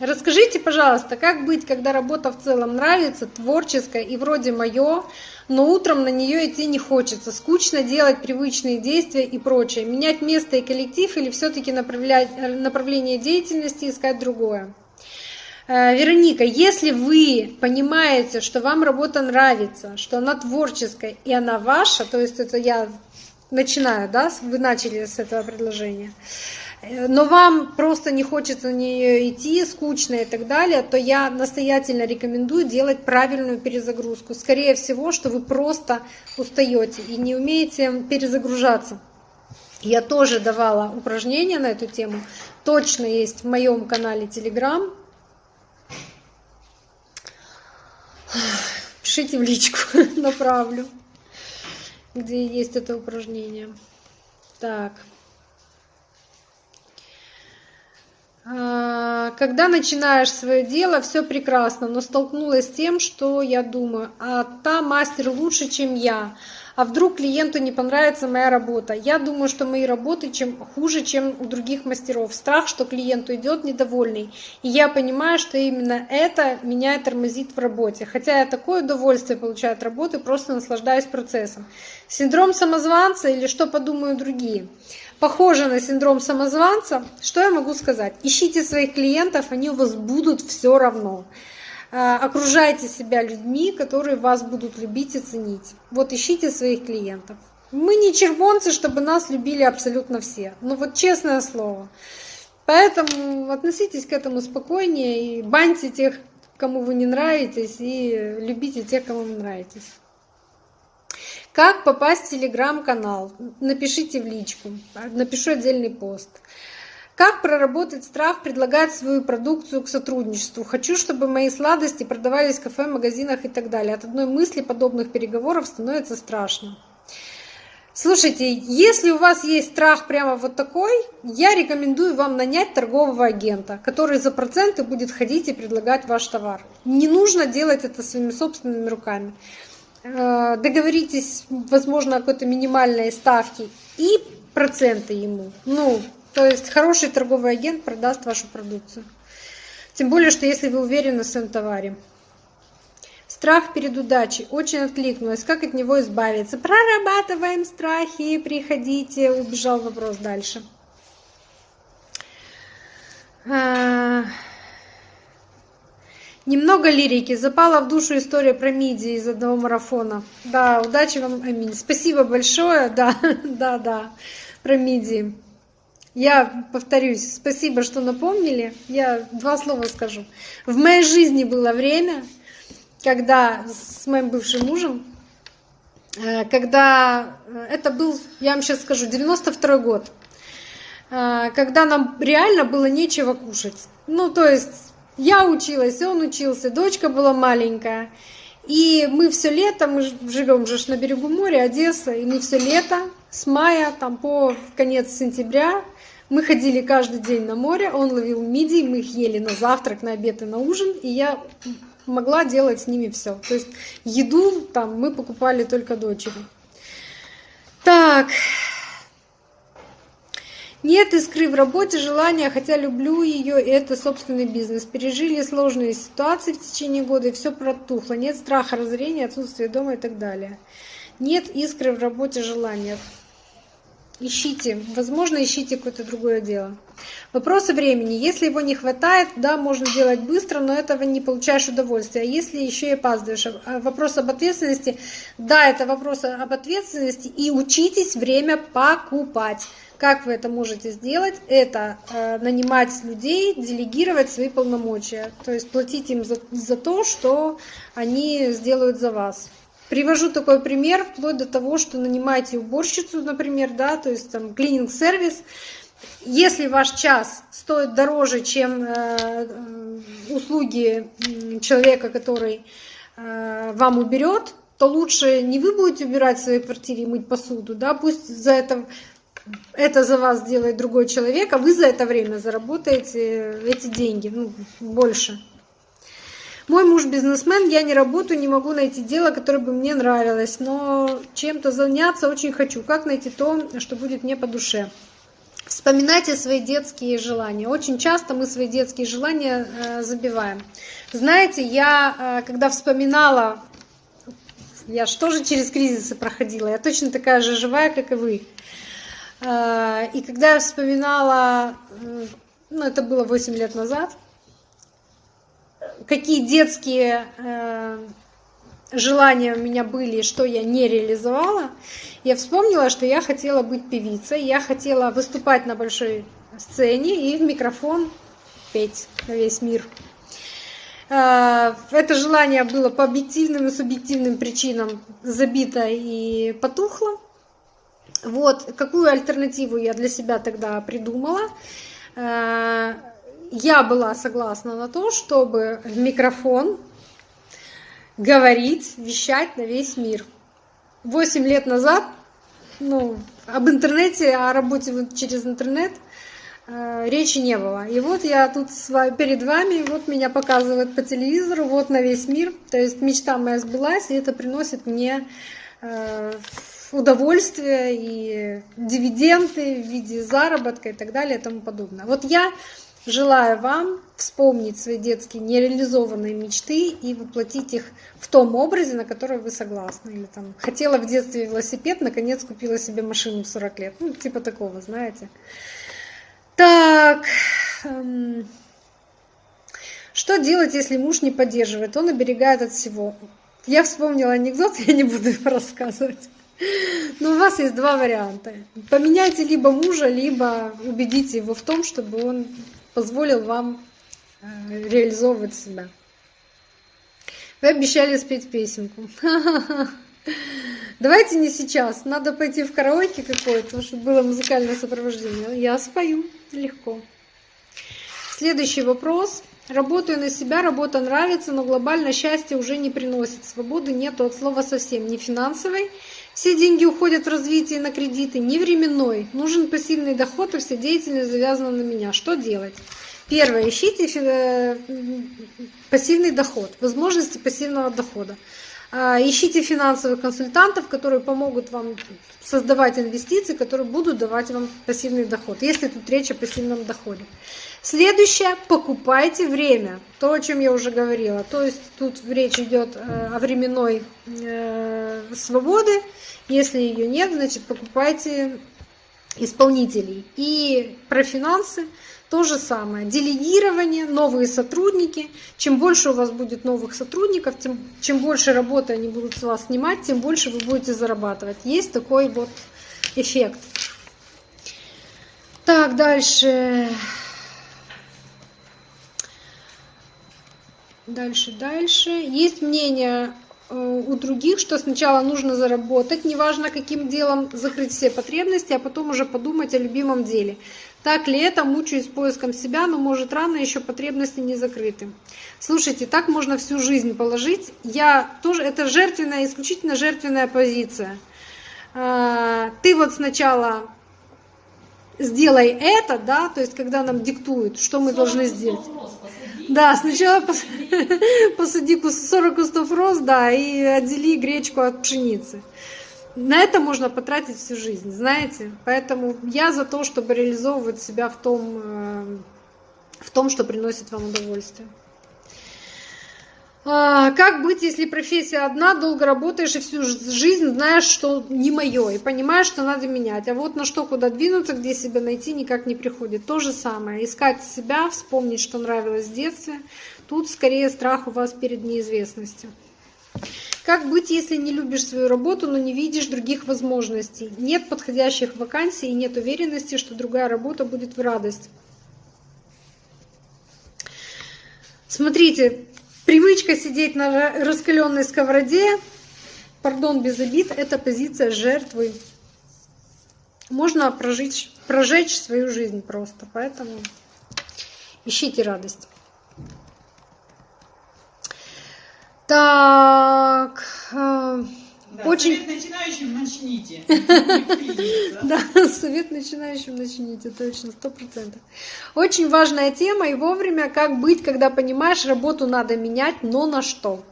расскажите, пожалуйста, как быть, когда работа в целом нравится, творческая и вроде мое, но утром на нее идти не хочется, скучно делать привычные действия и прочее, менять место и коллектив или все-таки направление деятельности искать другое. Э, Вероника, если вы понимаете, что вам работа нравится, что она творческая и она ваша, то есть это я начинаю, да, вы начали с этого предложения, но вам просто не хочется на нее идти, скучно и так далее, то я настоятельно рекомендую делать правильную перезагрузку. Скорее всего, что вы просто устаете и не умеете перезагружаться. Я тоже давала упражнения на эту тему. Точно есть в моем канале Telegram. Пишите в личку, направлю, где есть это упражнение. Так. А, когда начинаешь свое дело, все прекрасно, но столкнулась с тем, что я думаю, а та мастер лучше, чем я, а вдруг клиенту не понравится моя работа. Я думаю, что мои работы чем хуже, чем у других мастеров. Страх, что клиент уйдет недовольный. И я понимаю, что именно это меня тормозит в работе. Хотя я такое удовольствие получаю от работы, просто наслаждаюсь процессом. Синдром самозванца или что подумают другие? Похоже на синдром самозванца. Что я могу сказать? Ищите своих клиентов, они у вас будут все равно. А, окружайте себя людьми, которые вас будут любить и ценить. Вот ищите своих клиентов. Мы не червонцы, чтобы нас любили абсолютно все. Ну вот честное слово. Поэтому относитесь к этому спокойнее и баньте тех, кому вы не нравитесь, и любите тех, кому вы нравитесь. Как попасть в телеграм-канал? Напишите в личку, напишу отдельный пост. Как проработать страх предлагать свою продукцию к сотрудничеству? Хочу, чтобы мои сладости продавались в кафе, магазинах и так далее. От одной мысли подобных переговоров становится страшно. Слушайте, если у вас есть страх прямо вот такой, я рекомендую вам нанять торгового агента, который за проценты будет ходить и предлагать ваш товар. Не нужно делать это своими собственными руками. Э, договоритесь, возможно, о какой-то минимальной ставке и проценты ему. Ну, то есть хороший торговый агент продаст вашу продукцию. Тем более, что если вы уверены в своем товаре. Страх перед удачей. Очень откликнулась. Как от него избавиться? Прорабатываем страхи. Приходите. Убежал вопрос дальше. Немного лирики. Запала в душу история про миди из одного марафона. Да, удачи вам, аминь. Спасибо большое. Да, да, да. Про миди. Я повторюсь, спасибо, что напомнили. Я два слова скажу. В моей жизни было время, когда с моим бывшим мужем, э, когда э, это был, я вам сейчас скажу, 92 год, э, когда нам реально было нечего кушать. Ну, то есть я училась, он учился, дочка была маленькая. И мы все лето, мы живем же на берегу моря, Одесса, и мы все лето с мая там по конец сентября мы ходили каждый день на море, он ловил мидии, мы их ели на завтрак, на обед и на ужин, и я могла делать с ними все. То есть еду там мы покупали только дочери. Так. Нет искры в работе, желания, хотя люблю ее, и это собственный бизнес. Пережили сложные ситуации в течение года, и все протухло. Нет страха разорения, отсутствия дома и так далее. Нет искры в работе, желания. Ищите, возможно, ищите какое-то другое дело. Вопросы времени. Если его не хватает, да, можно делать быстро, но этого не получаешь удовольствия. А если еще и опаздываешь? А вопрос об ответственности. Да, это вопрос об ответственности. И учитесь время покупать. Как вы это можете сделать? Это э, нанимать людей, делегировать свои полномочия. То есть платить им за, за то, что они сделают за вас. Привожу такой пример, вплоть до того, что нанимаете уборщицу, например, да, то есть там клининг-сервис. Если ваш час стоит дороже, чем э, услуги человека, который э, вам уберет, то лучше не вы будете убирать в своей квартире и мыть посуду, да, пусть за это это за вас делает другой человек, а вы за это время заработаете эти деньги, ну, больше. Мой муж бизнесмен, я не работаю, не могу найти дело, которое бы мне нравилось, но чем-то заняться очень хочу. Как найти то, что будет мне по душе? Вспоминайте свои детские желания. Очень часто мы свои детские желания э, забиваем. Знаете, я э, когда вспоминала, я что же через кризисы проходила, я точно такая же живая, как и вы. Э, и когда я вспоминала, ну это было 8 лет назад, какие детские э, желания у меня были, что я не реализовала, я вспомнила, что я хотела быть певицей, я хотела выступать на большой сцене и в микрофон петь на весь мир. Э, это желание было по объективным и субъективным причинам забито и потухло. Вот, какую альтернативу я для себя тогда придумала? Э, я была согласна на то, чтобы в микрофон говорить, вещать на весь мир. Восемь лет назад, ну, об интернете, о работе через интернет э, речи не было. И вот я тут перед вами, вот меня показывают по телевизору, вот на весь мир. То есть мечта моя сбылась, и это приносит мне удовольствие и дивиденды в виде заработка и так далее и тому подобное. Вот я Желаю вам вспомнить свои детские нереализованные мечты и воплотить их в том образе, на который вы согласны. Или там хотела в детстве велосипед, наконец купила себе машину в 40 лет. Ну, типа такого, знаете. Так. Эм, что делать, если муж не поддерживает? Он оберегает от всего. Я вспомнила анекдот, я не буду его рассказывать. Но у вас есть два варианта. Поменяйте либо мужа, либо убедите его в том, чтобы он позволил вам э, реализовывать себя. Вы обещали спеть песенку. Давайте не сейчас. Надо пойти в караоке какое-то, чтобы было музыкальное сопровождение. Я спою легко. Следующий вопрос. Работаю на себя, работа нравится, но глобально счастье уже не приносит. Свободы нету от слова совсем. Ни финансовой, все деньги уходят в развитие на кредиты, ни временной. Нужен пассивный доход, и вся деятельность завязана на меня. Что делать? Первое, ищите э, пассивный доход, возможности пассивного дохода. А, ищите финансовых консультантов, которые помогут вам создавать инвестиции, которые будут давать вам пассивный доход, если тут речь о пассивном доходе. Следующее, покупайте время. То, о чем я уже говорила. То есть тут речь идет э, о временной э, свободе. Если ее нет, значит покупайте исполнителей. И про финансы то же самое. Делегирование, новые сотрудники. Чем больше у вас будет новых сотрудников, тем, чем больше работы они будут с вас снимать, тем больше вы будете зарабатывать. Есть такой вот эффект. Так, дальше. Дальше, дальше. Есть мнение э, у других, что сначала нужно заработать, неважно каким делом, закрыть все потребности, а потом уже подумать о любимом деле. Так ли это? Мучаюсь поиском себя, но может рано еще потребности не закрыты. Слушайте, так можно всю жизнь положить. Я тоже, это жертвенная, исключительно жертвенная позиция. А, ты вот сначала сделай это, да, то есть когда нам диктуют, что мы должны сделать. Да, сначала посади 40 кустов роз, да, и отдели гречку от пшеницы. На это можно потратить всю жизнь, знаете. Поэтому я за то, чтобы реализовывать себя в том, э, в том что приносит вам удовольствие. А, как быть, если профессия одна, долго работаешь и всю жизнь знаешь, что не мое, и понимаешь, что надо менять. А вот на что куда двинуться, где себя найти, никак не приходит. То же самое. Искать себя, вспомнить, что нравилось в детстве. Тут скорее страх у вас перед неизвестностью. Как быть, если не любишь свою работу, но не видишь других возможностей? Нет подходящих вакансий и нет уверенности, что другая работа будет в радость. Смотрите, Привычка сидеть на раскаленной сковороде, пардон, без обид, это позиция жертвы. Можно прожить, прожечь свою жизнь просто, поэтому ищите радость. Так, э, да, очень... Совет начинающим начните. Да, совет начинающим начните, точно, сто процентов. Очень важная тема и вовремя, как быть, когда понимаешь, работу надо менять, но на что?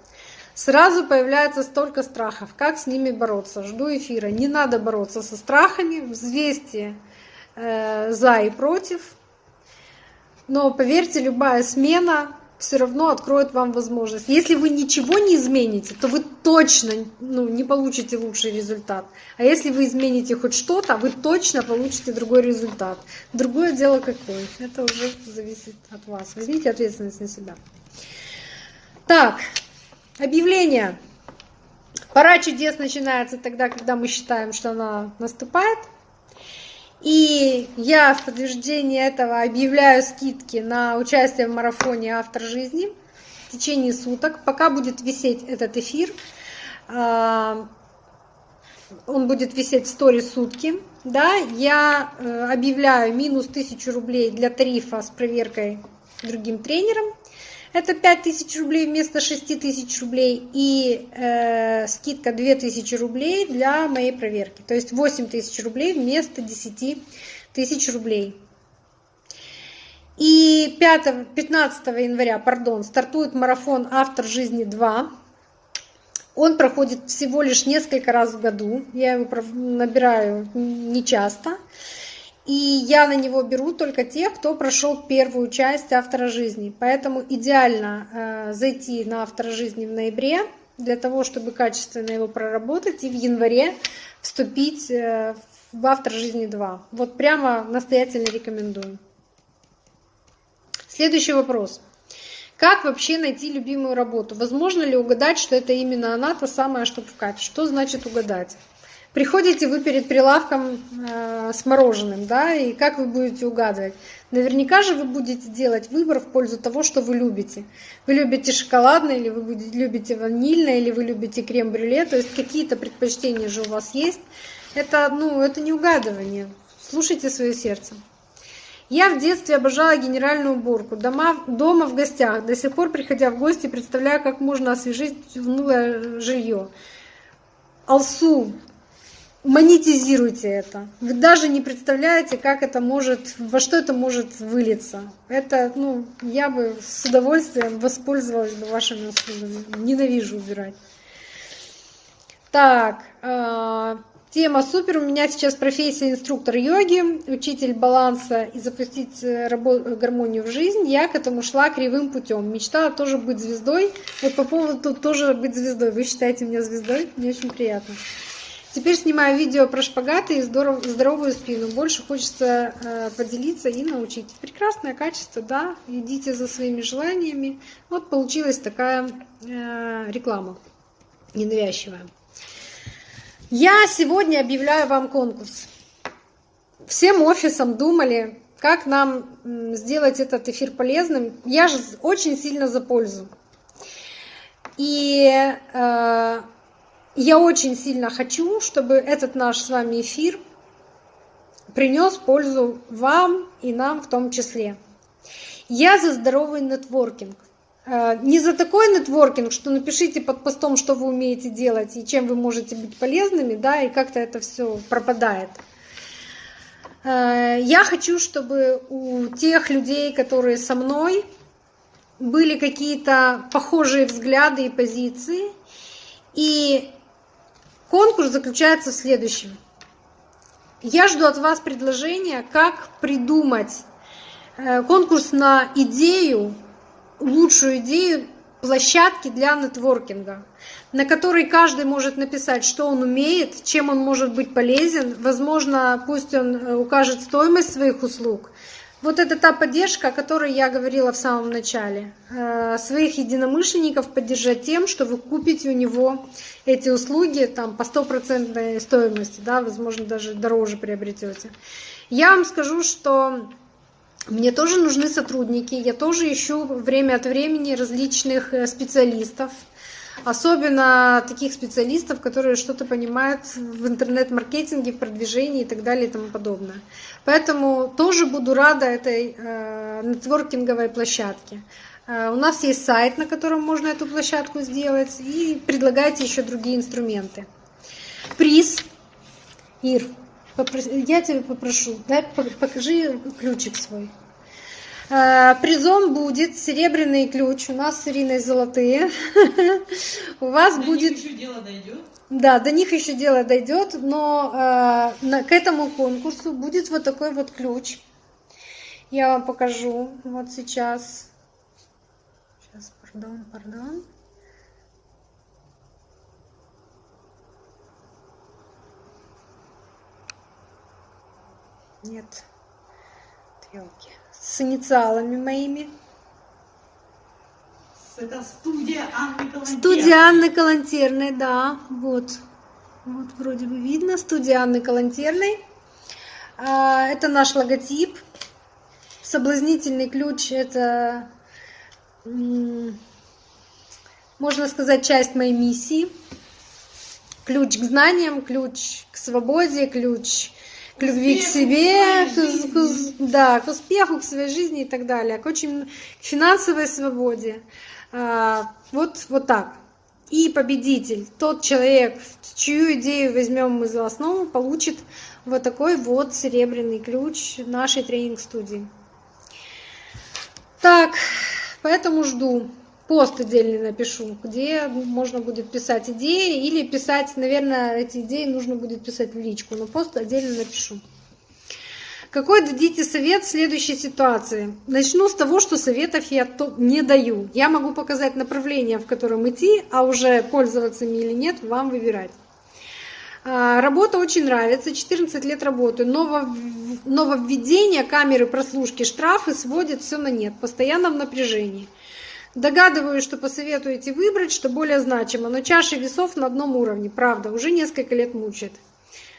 Сразу появляется столько страхов. Как с ними бороться? Жду эфира. Не надо бороться со страхами, взвесьте э, за и против. Но поверьте, любая смена все равно откроет вам возможность. Если вы ничего не измените, то вы точно ну, не получите лучший результат. А если вы измените хоть что-то, вы точно получите другой результат. Другое дело какое. Это уже зависит от вас. Возьмите ответственность на себя. Так, объявление. Пора чудес начинается тогда, когда мы считаем, что она наступает. И я в подтверждение этого объявляю скидки на участие в марафоне «Автор жизни» в течение суток. Пока будет висеть этот эфир, а, он будет висеть в сторис сутки. Да, я э, объявляю минус 1000 рублей для тарифа с проверкой другим тренером – это 5000 рублей вместо 6000 рублей и э, скидка 2000 рублей для моей проверки. То есть 8000 рублей вместо 10 тысяч рублей. И 5, 15 января пардон, стартует марафон «Автор жизни 2». Он проходит всего лишь несколько раз в году. Я его набираю нечасто. часто. И я на него беру только тех, кто прошел первую часть автора жизни. Поэтому идеально э, зайти на автора жизни в ноябре для того, чтобы качественно его проработать и в январе вступить э, в автор жизни 2. Вот прямо настоятельно рекомендую. Следующий вопрос. Как вообще найти любимую работу? Возможно ли угадать, что это именно она, та самая, что в кайф? Что значит угадать? Приходите вы перед прилавком э, с мороженым, да, и как вы будете угадывать? Наверняка же вы будете делать выбор в пользу того, что вы любите. Вы любите шоколадное, или вы любите ванильное, или вы любите крем-брюле, то есть какие-то предпочтения же у вас есть. Это, ну, это не угадывание. Слушайте свое сердце. Я в детстве обожала генеральную уборку. Дома, дома в гостях. До сих пор, приходя в гости, представляю, как можно освежить унылое жилье. Алсу, монетизируйте это. Вы даже не представляете, как это может, во что это может вылиться. Это, ну, я бы с удовольствием воспользовалась бы вашими услугами. Ненавижу убирать. Так, э, тема супер. У меня сейчас профессия инструктор йоги, учитель баланса и запустить э, гармонию в жизнь. Я к этому шла кривым путем. Мечтала тоже быть звездой. Вот по поводу тоже быть звездой. Вы считаете меня звездой? Мне очень приятно. Теперь снимаю видео про шпагаты и здоров, здоровую спину. Больше хочется э, поделиться и научить. Прекрасное качество, да, идите за своими желаниями. Вот получилась такая э, реклама ненавязчивая. Я сегодня объявляю вам конкурс. Всем офисам думали, как нам сделать этот эфир полезным. Я же очень сильно за пользу. И э, я очень сильно хочу, чтобы этот наш с вами эфир принес пользу вам и нам в том числе. Я за здоровый нетворкинг. Э, не за такой нетворкинг, что напишите под постом, что вы умеете делать и чем вы можете быть полезными, да, и как-то это все пропадает. Э, я хочу, чтобы у тех людей, которые со мной, были какие-то похожие взгляды и позиции. И конкурс заключается в следующем. Я жду от вас предложения, как придумать э, конкурс на идею, лучшую идею площадки для нетворкинга, на которой каждый может написать, что он умеет, чем он может быть полезен. Возможно, пусть он э, укажет стоимость своих услуг. Вот это та поддержка, о которой я говорила в самом начале. Э, своих единомышленников поддержать тем, что вы купите у него эти услуги там, по стопроцентной стоимости, да, возможно, даже дороже приобретете. Я вам скажу, что мне тоже нужны сотрудники, я тоже ищу время от времени различных э, специалистов, особенно таких специалистов, которые что-то понимают в интернет-маркетинге, в продвижении и так далее и тому подобное. Поэтому тоже буду рада этой э, нетворкинговой площадке. Э, у нас есть сайт, на котором можно эту площадку сделать, и предлагайте еще другие инструменты. Приз. Ир, я тебя попрошу, дай покажи ключик свой. Э, призом будет серебряный ключ. У нас с Ириной золотые. У вас будет... еще дело дойдет. Да, до них еще дело дойдет, но э, к этому конкурсу будет вот такой вот ключ. Я вам покажу вот сейчас. Сейчас, пардон, пардон. Нет, трелки. С инициалами моими. Это студия Анны Калантерной. Студия Анны Калантерной, да. Вот. Вот вроде бы видно. Студия Анны Калантерной. А, это наш логотип. Соблазнительный ключ – это, можно сказать, часть моей миссии. Ключ к знаниям, ключ к свободе, ключ к любви к себе, к, к, да, к успеху, к своей жизни и так далее, к очень к финансовой свободе. А, вот, вот так. И победитель, тот человек, чью идею возьмем мы за основу, получит вот такой вот серебряный ключ нашей тренинг-студии. Так, поэтому жду. Пост отдельный напишу, где можно будет писать идеи или писать, наверное, эти идеи нужно будет писать в личку, но пост отдельно напишу. Какой дадите совет в следующей ситуации? Начну с того, что советов я не даю. Я могу показать направление, в котором идти, а уже пользоваться ими или нет, вам выбирать. А, работа очень нравится, 14 лет работаю. Ново, нововведение камеры прослушки, штрафы сводят все на нет, постоянно в напряжении. Догадываюсь, что посоветуете выбрать, что более значимо, но чаша весов на одном уровне, правда, уже несколько лет мучает.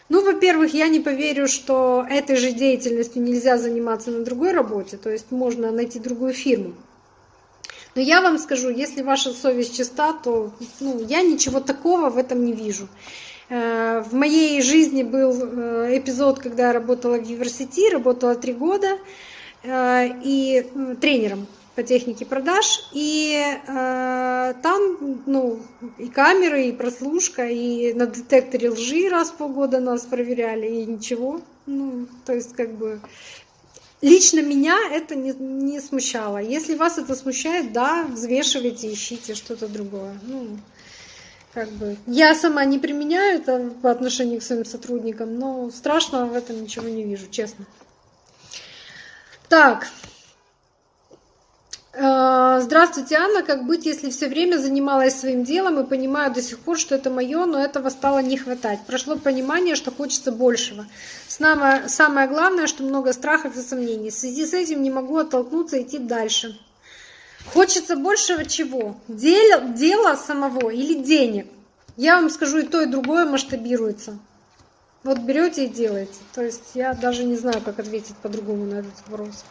Ну, во-первых, я не поверю, что этой же деятельностью нельзя заниматься на другой работе, то есть можно найти другую фирму. Но я вам скажу, если ваша совесть чиста, то ну, я ничего такого в этом не вижу. Э, в моей жизни был э, эпизод, когда я работала в университете, работала три года э, и тренером по технике продаж, и э, там, ну, и камеры, и прослушка, и на детекторе лжи раз в полгода нас проверяли, и ничего. Ну, то есть, как бы, лично меня это не, не смущало. Если вас это смущает, да, взвешивайте, ищите что-то другое. Ну, как бы, я сама не применяю это по отношению к своим сотрудникам, но страшного в этом ничего не вижу, честно. Так, здравствуйте, Анна. Как быть, если все время занималась своим делом и понимаю до сих пор, что это мое, но этого стало не хватать? Прошло понимание, что хочется большего. Самое, самое главное, что много страхов и сомнений. В связи с этим не могу оттолкнуться и идти дальше. Хочется большего чего? Дело, дела самого или денег? Я вам скажу, и то, и другое масштабируется. Вот берете и делаете. То есть я даже не знаю, как ответить по-другому на этот вопрос.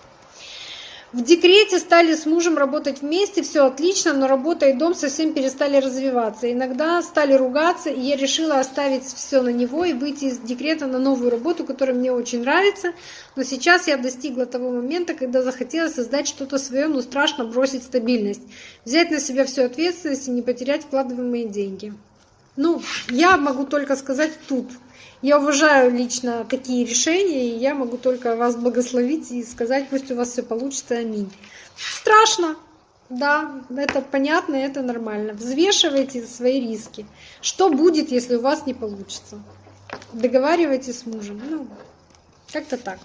В декрете стали с мужем работать вместе, все отлично, но работа и дом совсем перестали развиваться. Иногда стали ругаться, и я решила оставить все на него и выйти из декрета на новую работу, которая мне очень нравится. Но сейчас я достигла того момента, когда захотела создать что-то свое, но страшно бросить стабильность. Взять на себя всю ответственность и не потерять вкладываемые деньги. Ну, я могу только сказать тут. Я уважаю лично такие решения, и я могу только вас благословить и сказать, пусть у вас все получится, аминь. Страшно, да, это понятно, это нормально. Взвешивайте свои риски. Что будет, если у вас не получится? Договаривайтесь с мужем. Ну, как-то так.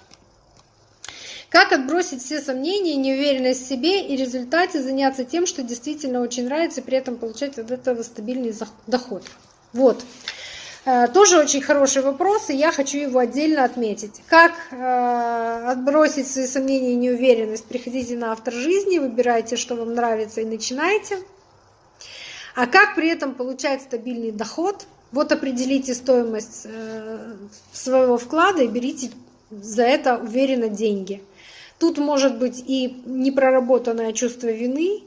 Как отбросить все сомнения, неуверенность в себе и в результате заняться тем, что действительно очень нравится, и при этом получать от этого стабильный доход? Вот. Э, тоже очень хороший вопрос, и я хочу его отдельно отметить. Как э, отбросить свои сомнения и неуверенность? Приходите на автор жизни, выбирайте, что вам нравится, и начинайте. А как при этом получать стабильный доход? Вот определите стоимость э, своего вклада и берите за это уверенно деньги. Тут может быть и непроработанное чувство вины,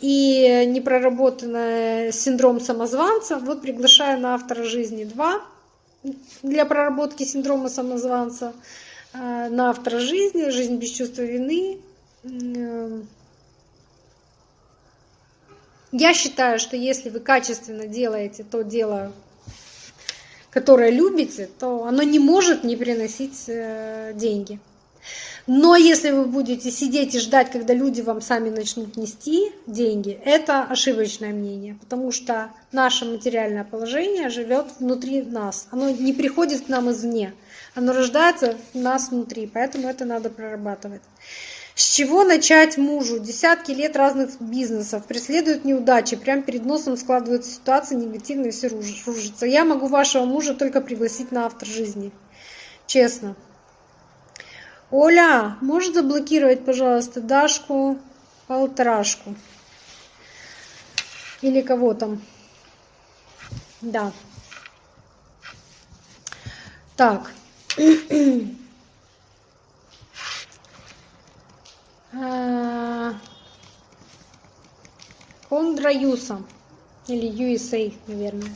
и непроработанный синдром самозванца. Вот приглашаю на автора жизни 2 для проработки синдрома самозванца, э, на автора жизни, жизнь без чувства вины. Я считаю, что если вы качественно делаете то дело, которое любите, то оно не может не приносить э, деньги. Но если вы будете сидеть и ждать, когда люди вам сами начнут нести деньги, это ошибочное мнение, потому что наше материальное положение живет внутри нас. Оно не приходит к нам извне, оно рождается в нас внутри, поэтому это надо прорабатывать. С чего начать мужу? Десятки лет разных бизнесов, преследуют неудачи, прямо перед носом складываются ситуации негативные, все рушится. Я могу вашего мужа только пригласить на автор жизни. Честно. Оля, можешь заблокировать, пожалуйста, Дашку, полторашку? Или кого там? Да. Так. А, Кондра Юса. Или USA, наверное.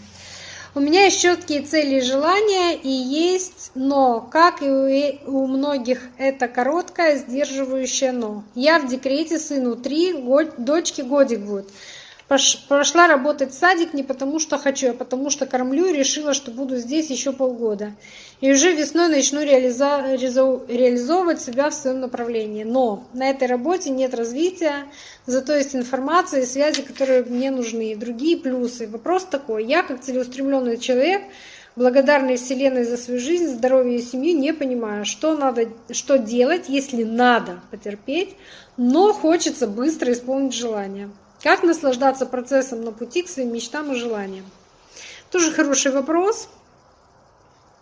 У меня есть четкие цели и желания, и есть но, как и у многих, это короткое, сдерживающее но. Я в декрете, сыну три, дочке годик будет. Пошла работать в садик не потому, что хочу, а потому что кормлю и решила, что буду здесь еще полгода. И уже весной начну реализовывать себя в своем направлении. Но на этой работе нет развития, зато есть информация и связи, которые мне нужны, и другие плюсы. Вопрос такой, я как целеустремленный человек, благодарный Вселенной за свою жизнь, здоровье и семью, не понимаю, что надо, что делать, если надо потерпеть, но хочется быстро исполнить желание. Как наслаждаться процессом на пути к своим мечтам и желаниям? Тоже хороший вопрос.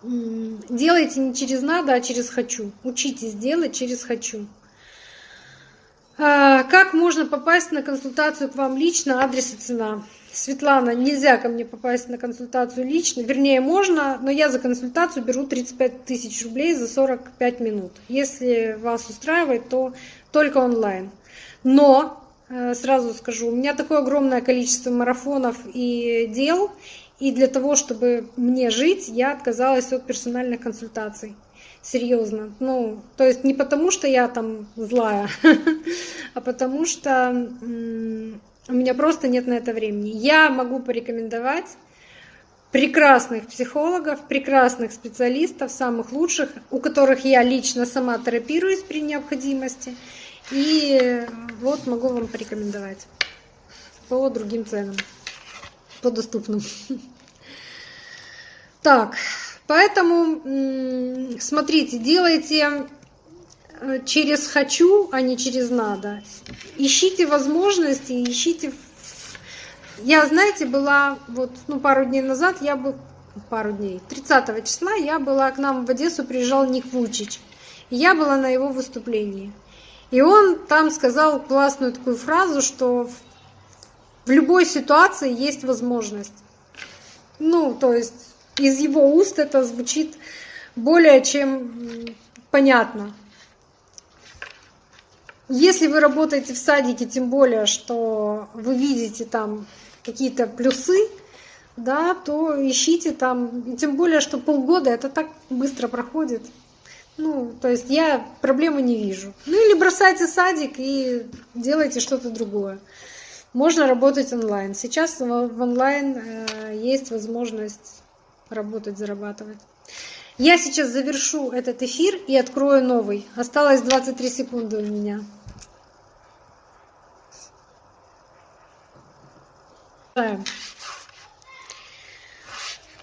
Делайте не через надо, а через хочу. Учитесь делать через хочу. А, как можно попасть на консультацию к вам лично, адрес и цена? Светлана, нельзя ко мне попасть на консультацию лично. Вернее, можно, но я за консультацию беру 35 тысяч рублей за 45 минут. Если вас устраивает, то только онлайн. Но сразу скажу, у меня такое огромное количество марафонов и дел, и для того, чтобы мне жить, я отказалась от персональных консультаций. Серьезно. Ну, то есть не потому, что я там злая, а потому что у меня просто нет на это времени. Я могу порекомендовать прекрасных психологов, прекрасных специалистов, самых лучших, у которых я лично сама терапируюсь при необходимости. И вот могу вам порекомендовать по другим ценам, по доступным. Так, поэтому смотрите, делайте э, через хочу, а не через надо. Ищите возможности, ищите. Я, знаете, была вот ну, пару дней назад, я бы пару дней, 30 числа я была к нам в Одессу, приезжал Ник Вучич. Я была на его выступлении. И он там сказал классную такую фразу, что в любой ситуации есть возможность. Ну, то есть из его уст это звучит более чем понятно. Если вы работаете в садике, тем более, что вы видите там какие-то плюсы, да, то ищите там, тем более, что полгода это так быстро проходит. Ну, то есть я проблемы не вижу. Ну или бросайте садик и делайте что-то другое. Можно работать онлайн. Сейчас в онлайн э, есть возможность работать, зарабатывать. Я сейчас завершу этот эфир и открою новый. Осталось 23 секунды у меня.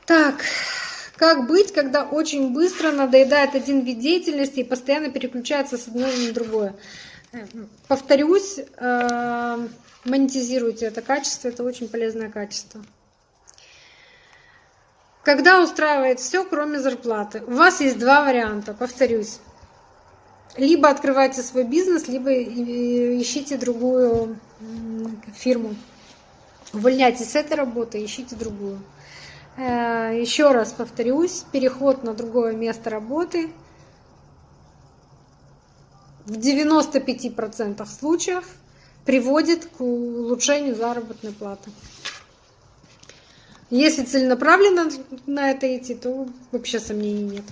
Так, как быть, когда очень быстро надоедает один вид деятельности и постоянно переключается с одного на другое? Повторюсь, э, монетизируйте это качество, это очень полезное качество. Когда устраивает все, кроме зарплаты, у вас есть два варианта, повторюсь. Либо открывайте свой бизнес, либо ищите другую фирму. Увольняйтесь с этой работы, ищите другую. Э, Еще раз повторюсь, переход на другое место работы в 95% случаев приводит к улучшению заработной платы. Если целенаправленно на это идти, то вообще сомнений нет.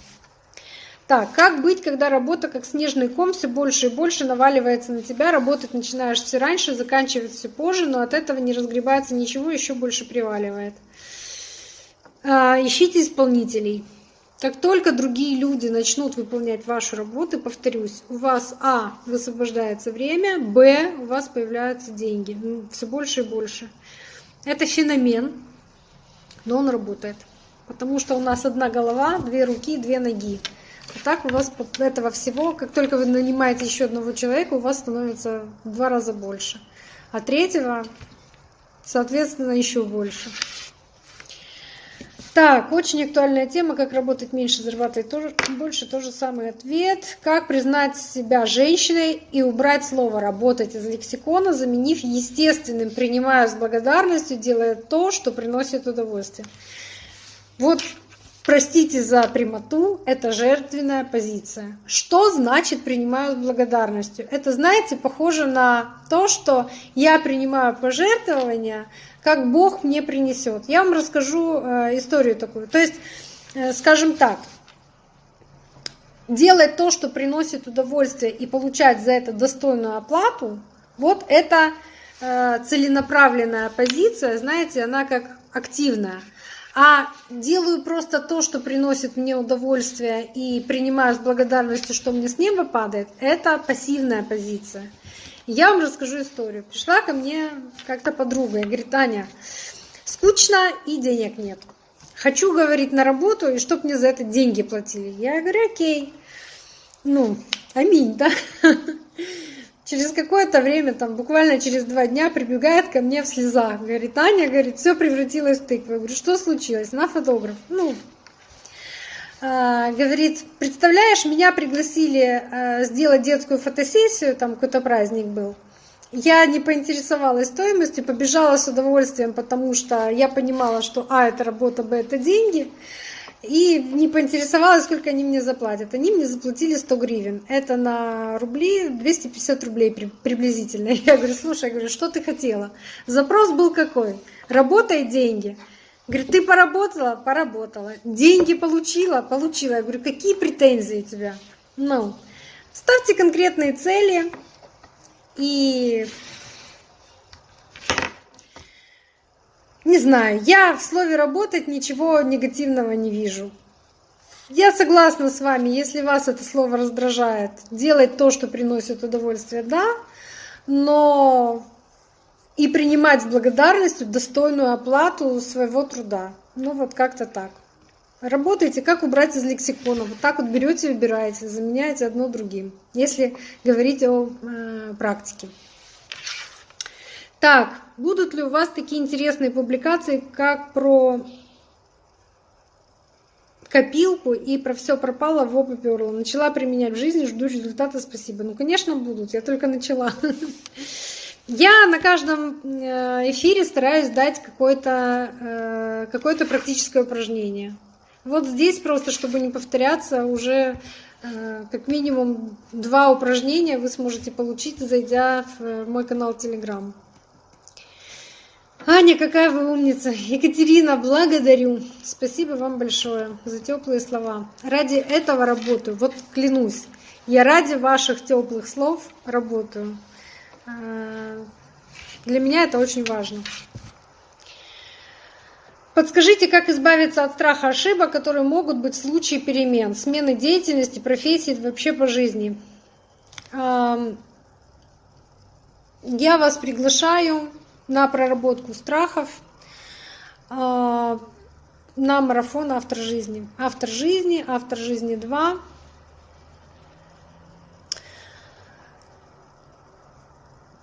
Так, как быть, когда работа как снежный ком все больше и больше наваливается на тебя, работать начинаешь все раньше, заканчивать все позже, но от этого не разгребается ничего, еще больше приваливает. А, ищите исполнителей. Как только другие люди начнут выполнять вашу работу, повторюсь, у вас А высвобождается время, Б у вас появляются деньги. Все больше и больше. Это феномен, но он работает. Потому что у нас одна голова, две руки, две ноги. А так у вас этого всего, как только вы нанимаете еще одного человека, у вас становится в два раза больше. А третьего, соответственно, еще больше. Так, очень актуальная тема, как работать меньше, зарабатывать тоже, больше, тоже самый ответ. Как признать себя женщиной и убрать слово «работать» из лексикона, заменив естественным, принимая с благодарностью, делая то, что приносит удовольствие. Вот простите за прямоту, это жертвенная позиция. Что значит принимаю с благодарностью? Это, знаете, похоже на то, что я принимаю пожертвования, как Бог мне принесет. Я вам расскажу э, историю такую. То есть, э, скажем так, делать то, что приносит удовольствие и получать за это достойную оплату, вот это э, целенаправленная позиция, знаете, она как активная. А делаю просто то, что приносит мне удовольствие и принимаю с благодарностью, что мне с неба падает, это пассивная позиция. Я вам расскажу историю. Пришла ко мне как-то подруга и говорит, Аня, скучно и денег нет. Хочу, говорить на работу, и чтоб мне за это деньги платили. Я говорю, окей. Ну, аминь, да? Через какое-то время, там буквально через два дня, прибегает ко мне в слезах. Говорит, Аня, говорит, все превратилось в тыкву. Я говорю, что случилось? На фотограф. Ну, а, говорит, представляешь, меня пригласили а, сделать детскую фотосессию, там какой-то праздник был. Я не поинтересовалась стоимостью, побежала с удовольствием, потому что я понимала, что А, это работа, Б, это деньги. И не поинтересовалась, сколько они мне заплатят. Они мне заплатили 100 гривен. Это на рубли 250 рублей приблизительно. Я говорю, слушай, я говорю, что ты хотела? Запрос был какой? Работа и деньги. Говорит, ты поработала? Поработала. Деньги получила? Получила. Я говорю, какие претензии у тебя? Ну, ставьте конкретные цели и не знаю, я в слове работать ничего негативного не вижу. Я согласна с вами, если вас это слово раздражает, делать то, что приносит удовольствие, да, но и принимать с благодарностью достойную оплату своего труда. Ну вот как-то так. Работайте, как убрать из лексикона. Вот так вот берете и выбираете, заменяете одно другим, если говорить о э, практике. Так, будут ли у вас такие интересные публикации, как про копилку и про все пропало в оба. Начала применять в жизни, жду результата, спасибо. Ну, конечно, будут, я только начала. Я на каждом э, эфире стараюсь дать какое-то э, какое практическое упражнение. Вот здесь просто, чтобы не повторяться, уже Э, как минимум два упражнения вы сможете получить, зайдя в мой канал Telegram. Аня, какая вы умница. Екатерина, благодарю. Спасибо вам большое за теплые слова. Ради этого работаю. Вот клянусь, я ради ваших теплых слов работаю. Э, для меня это очень важно. Подскажите, как избавиться от страха ошибок, которые могут быть в случае перемен, смены деятельности, профессии, вообще по жизни. Я вас приглашаю на проработку страхов, а, на марафон «Автор жизни». «Автор жизни», «Автор жизни 2».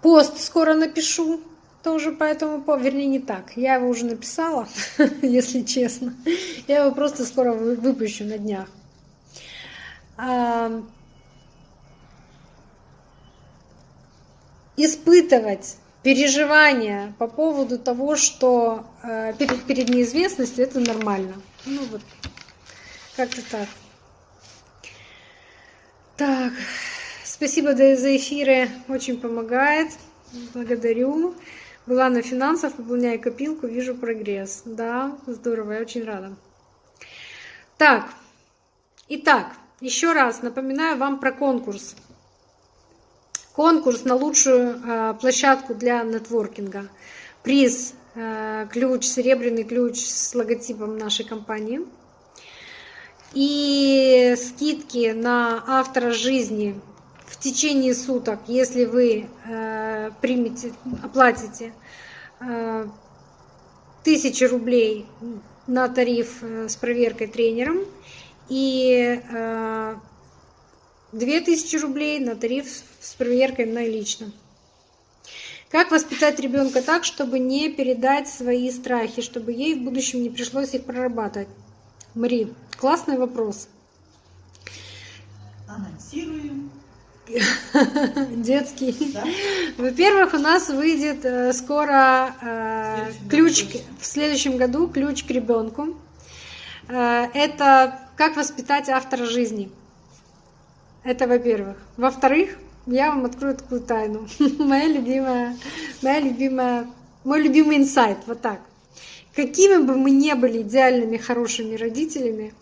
Пост скоро напишу тоже по этому поводу, вернее не так, я его уже написала, если честно. Я его просто скоро выпущу на днях. Испытывать переживания по поводу того, что э, перед, перед неизвестностью, это нормально. Ну вот, как-то так. Так, спасибо за эфиры, очень помогает. Благодарю. Была на финансах, выполняю копилку, вижу прогресс. Да, здорово, я очень рада. Так, итак, еще раз напоминаю вам про конкурс конкурс на лучшую э, площадку для нетворкинга. Приз э, ключ, серебряный ключ с логотипом нашей компании. И скидки на автора жизни в течение суток, если вы э, примете, оплатите тысячи рублей на тариф с проверкой тренером и 2000 рублей на тариф с проверкой налично. Как воспитать ребенка так, чтобы не передать свои страхи, чтобы ей в будущем не пришлось их прорабатывать? Мари, классный вопрос. Анонсируем. Детский. Да? Во-первых, у нас выйдет э, скоро э, ключ году. в следующем году ключ к ребенку. Э, это как воспитать автора жизни. Это во-первых. Во-вторых, я вам открою такую тайну. моя любимая, моя любимая, мой любимый инсайт, вот так. Какими бы мы не были идеальными, хорошими родителями,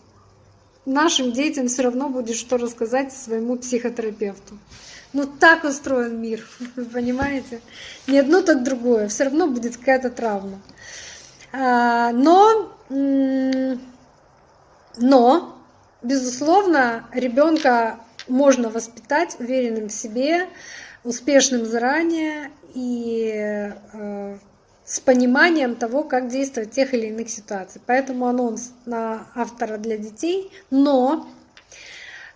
нашим детям все равно будет что рассказать своему психотерапевту. Ну так устроен мир, вы понимаете? Не одно, так другое. Все равно будет какая-то травма. А, но, но, безусловно, ребенка можно воспитать уверенным в себе, успешным заранее и э, с пониманием того, как действовать в тех или иных ситуациях. Поэтому анонс на автора для детей, но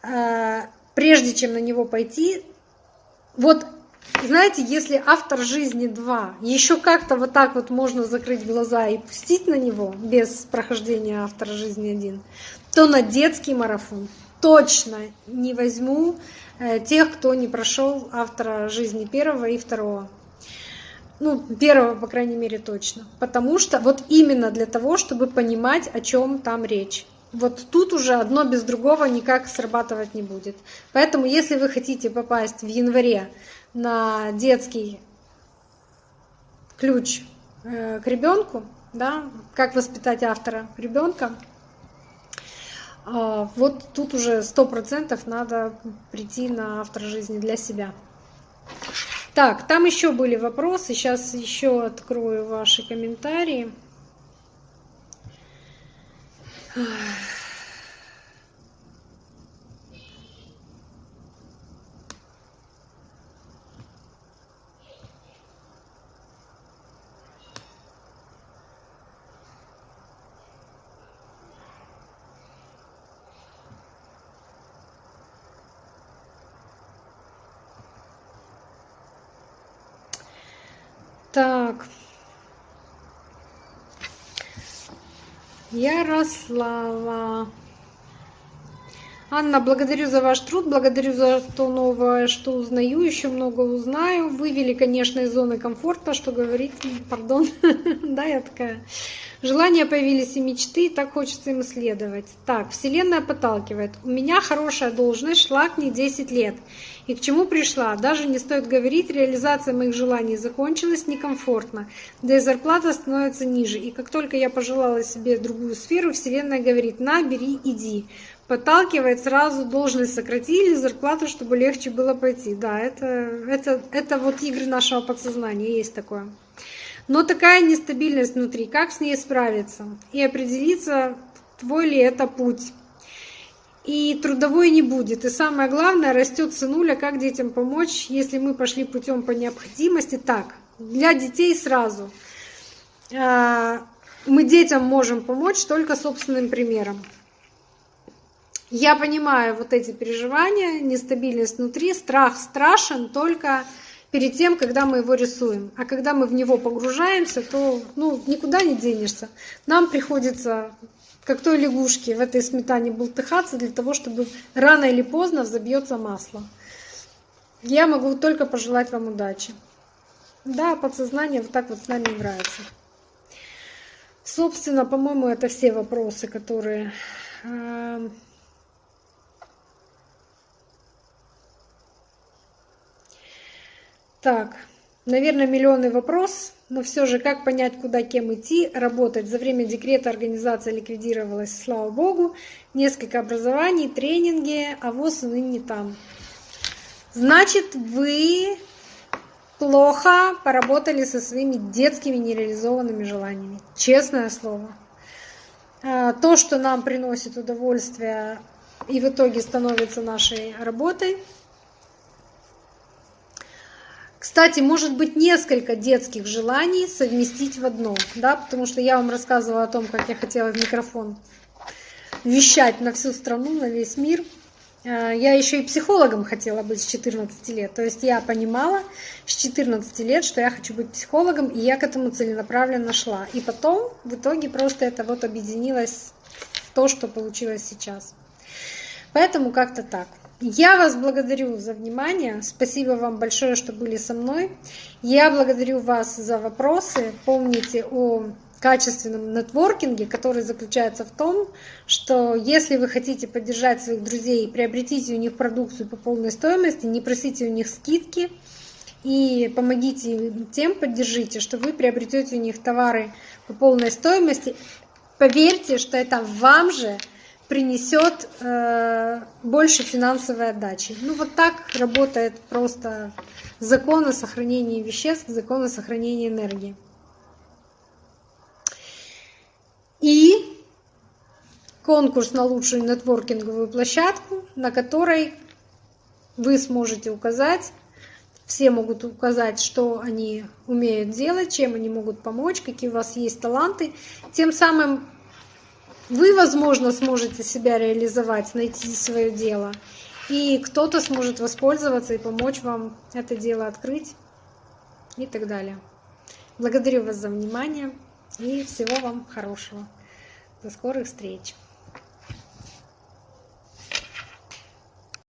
э, прежде чем на него пойти, вот знаете, если автор жизни 2, еще как-то вот так вот можно закрыть глаза и пустить на него без прохождения автора жизни 1, то на детский марафон точно не возьму э, тех, кто не прошел автора жизни первого и второго. Ну, первого, по крайней мере, точно. Потому что вот именно для того, чтобы понимать, о чем там речь. Вот тут уже одно без другого никак срабатывать не будет. Поэтому, если вы хотите попасть в январе на детский ключ э, к ребенку, да, как воспитать автора ребенка, вот тут уже сто процентов надо прийти на автор жизни для себя. Так, там еще были вопросы. Сейчас еще открою ваши комментарии. Так. Ярослава. Анна, благодарю за ваш труд, благодарю за то новое, что узнаю, еще много узнаю. Вывели, конечно, из зоны комфорта, что говорить, пардон, да, я такая. Желания появились и мечты, и так хочется им исследовать. Так, Вселенная подталкивает. У меня хорошая должность, шла к ней 10 лет. И к чему пришла? Даже не стоит говорить, реализация моих желаний закончилась некомфортно, да и зарплата становится ниже. И как только я пожелала себе другую сферу, Вселенная говорит, на, бери, иди. Подталкивает сразу, должность сократили, зарплату, чтобы легче было пойти. Да, это, это, это вот игры нашего подсознания, есть такое. Но такая нестабильность внутри, как с ней справиться и определиться, твой ли это путь. И трудовой не будет. И самое главное, растет сынуля, как детям помочь, если мы пошли путем по необходимости. Так, для детей сразу. А, мы детям можем помочь только собственным примером. Я понимаю вот эти переживания, нестабильность внутри, страх страшен только перед тем, когда мы его рисуем. А когда мы в него погружаемся, то ну, никуда не денешься. Нам приходится, как той лягушке, в этой сметане бултыхаться для того, чтобы рано или поздно взобьется масло. Я могу только пожелать вам удачи. Да, подсознание вот так вот с нами играется. Собственно, по-моему, это все вопросы, которые Так, наверное, миллионный вопрос, но все же, как понять, куда кем идти, работать? За время декрета организация ликвидировалась, слава богу. Несколько образований, тренинги, а ВОЗ и ныне там. Значит, вы плохо поработали со своими детскими нереализованными желаниями. Честное слово. А, то, что нам приносит удовольствие и в итоге становится нашей работой – кстати, может быть несколько детских желаний совместить в одно, да, потому что я вам рассказывала о том, как я хотела в микрофон вещать на всю страну, на весь мир. Э, я еще и психологом хотела быть с 14 лет. То есть я понимала с 14 лет, что я хочу быть психологом, и я к этому целенаправленно шла. И потом в итоге просто это вот объединилось в то, что получилось сейчас. Поэтому как-то так. Я вас благодарю за внимание. Спасибо вам большое, что были со мной. Я благодарю вас за вопросы. Помните о качественном нетворкинге, который заключается в том, что если вы хотите поддержать своих друзей, приобретите у них продукцию по полной стоимости, не просите у них скидки и помогите тем, поддержите, что вы приобретете у них товары по полной стоимости. Поверьте, что это вам же принесет э, больше финансовой отдачи. Ну вот так работает просто закон о сохранении веществ, закон о сохранении энергии. И конкурс на лучшую нетворкинговую площадку, на которой вы сможете указать, все могут указать, что они умеют делать, чем они могут помочь, какие у вас есть таланты. Тем самым вы, возможно, сможете себя реализовать, найти свое дело, и кто-то сможет воспользоваться и помочь вам это дело открыть и так далее. Благодарю вас за внимание и всего вам хорошего. До скорых встреч!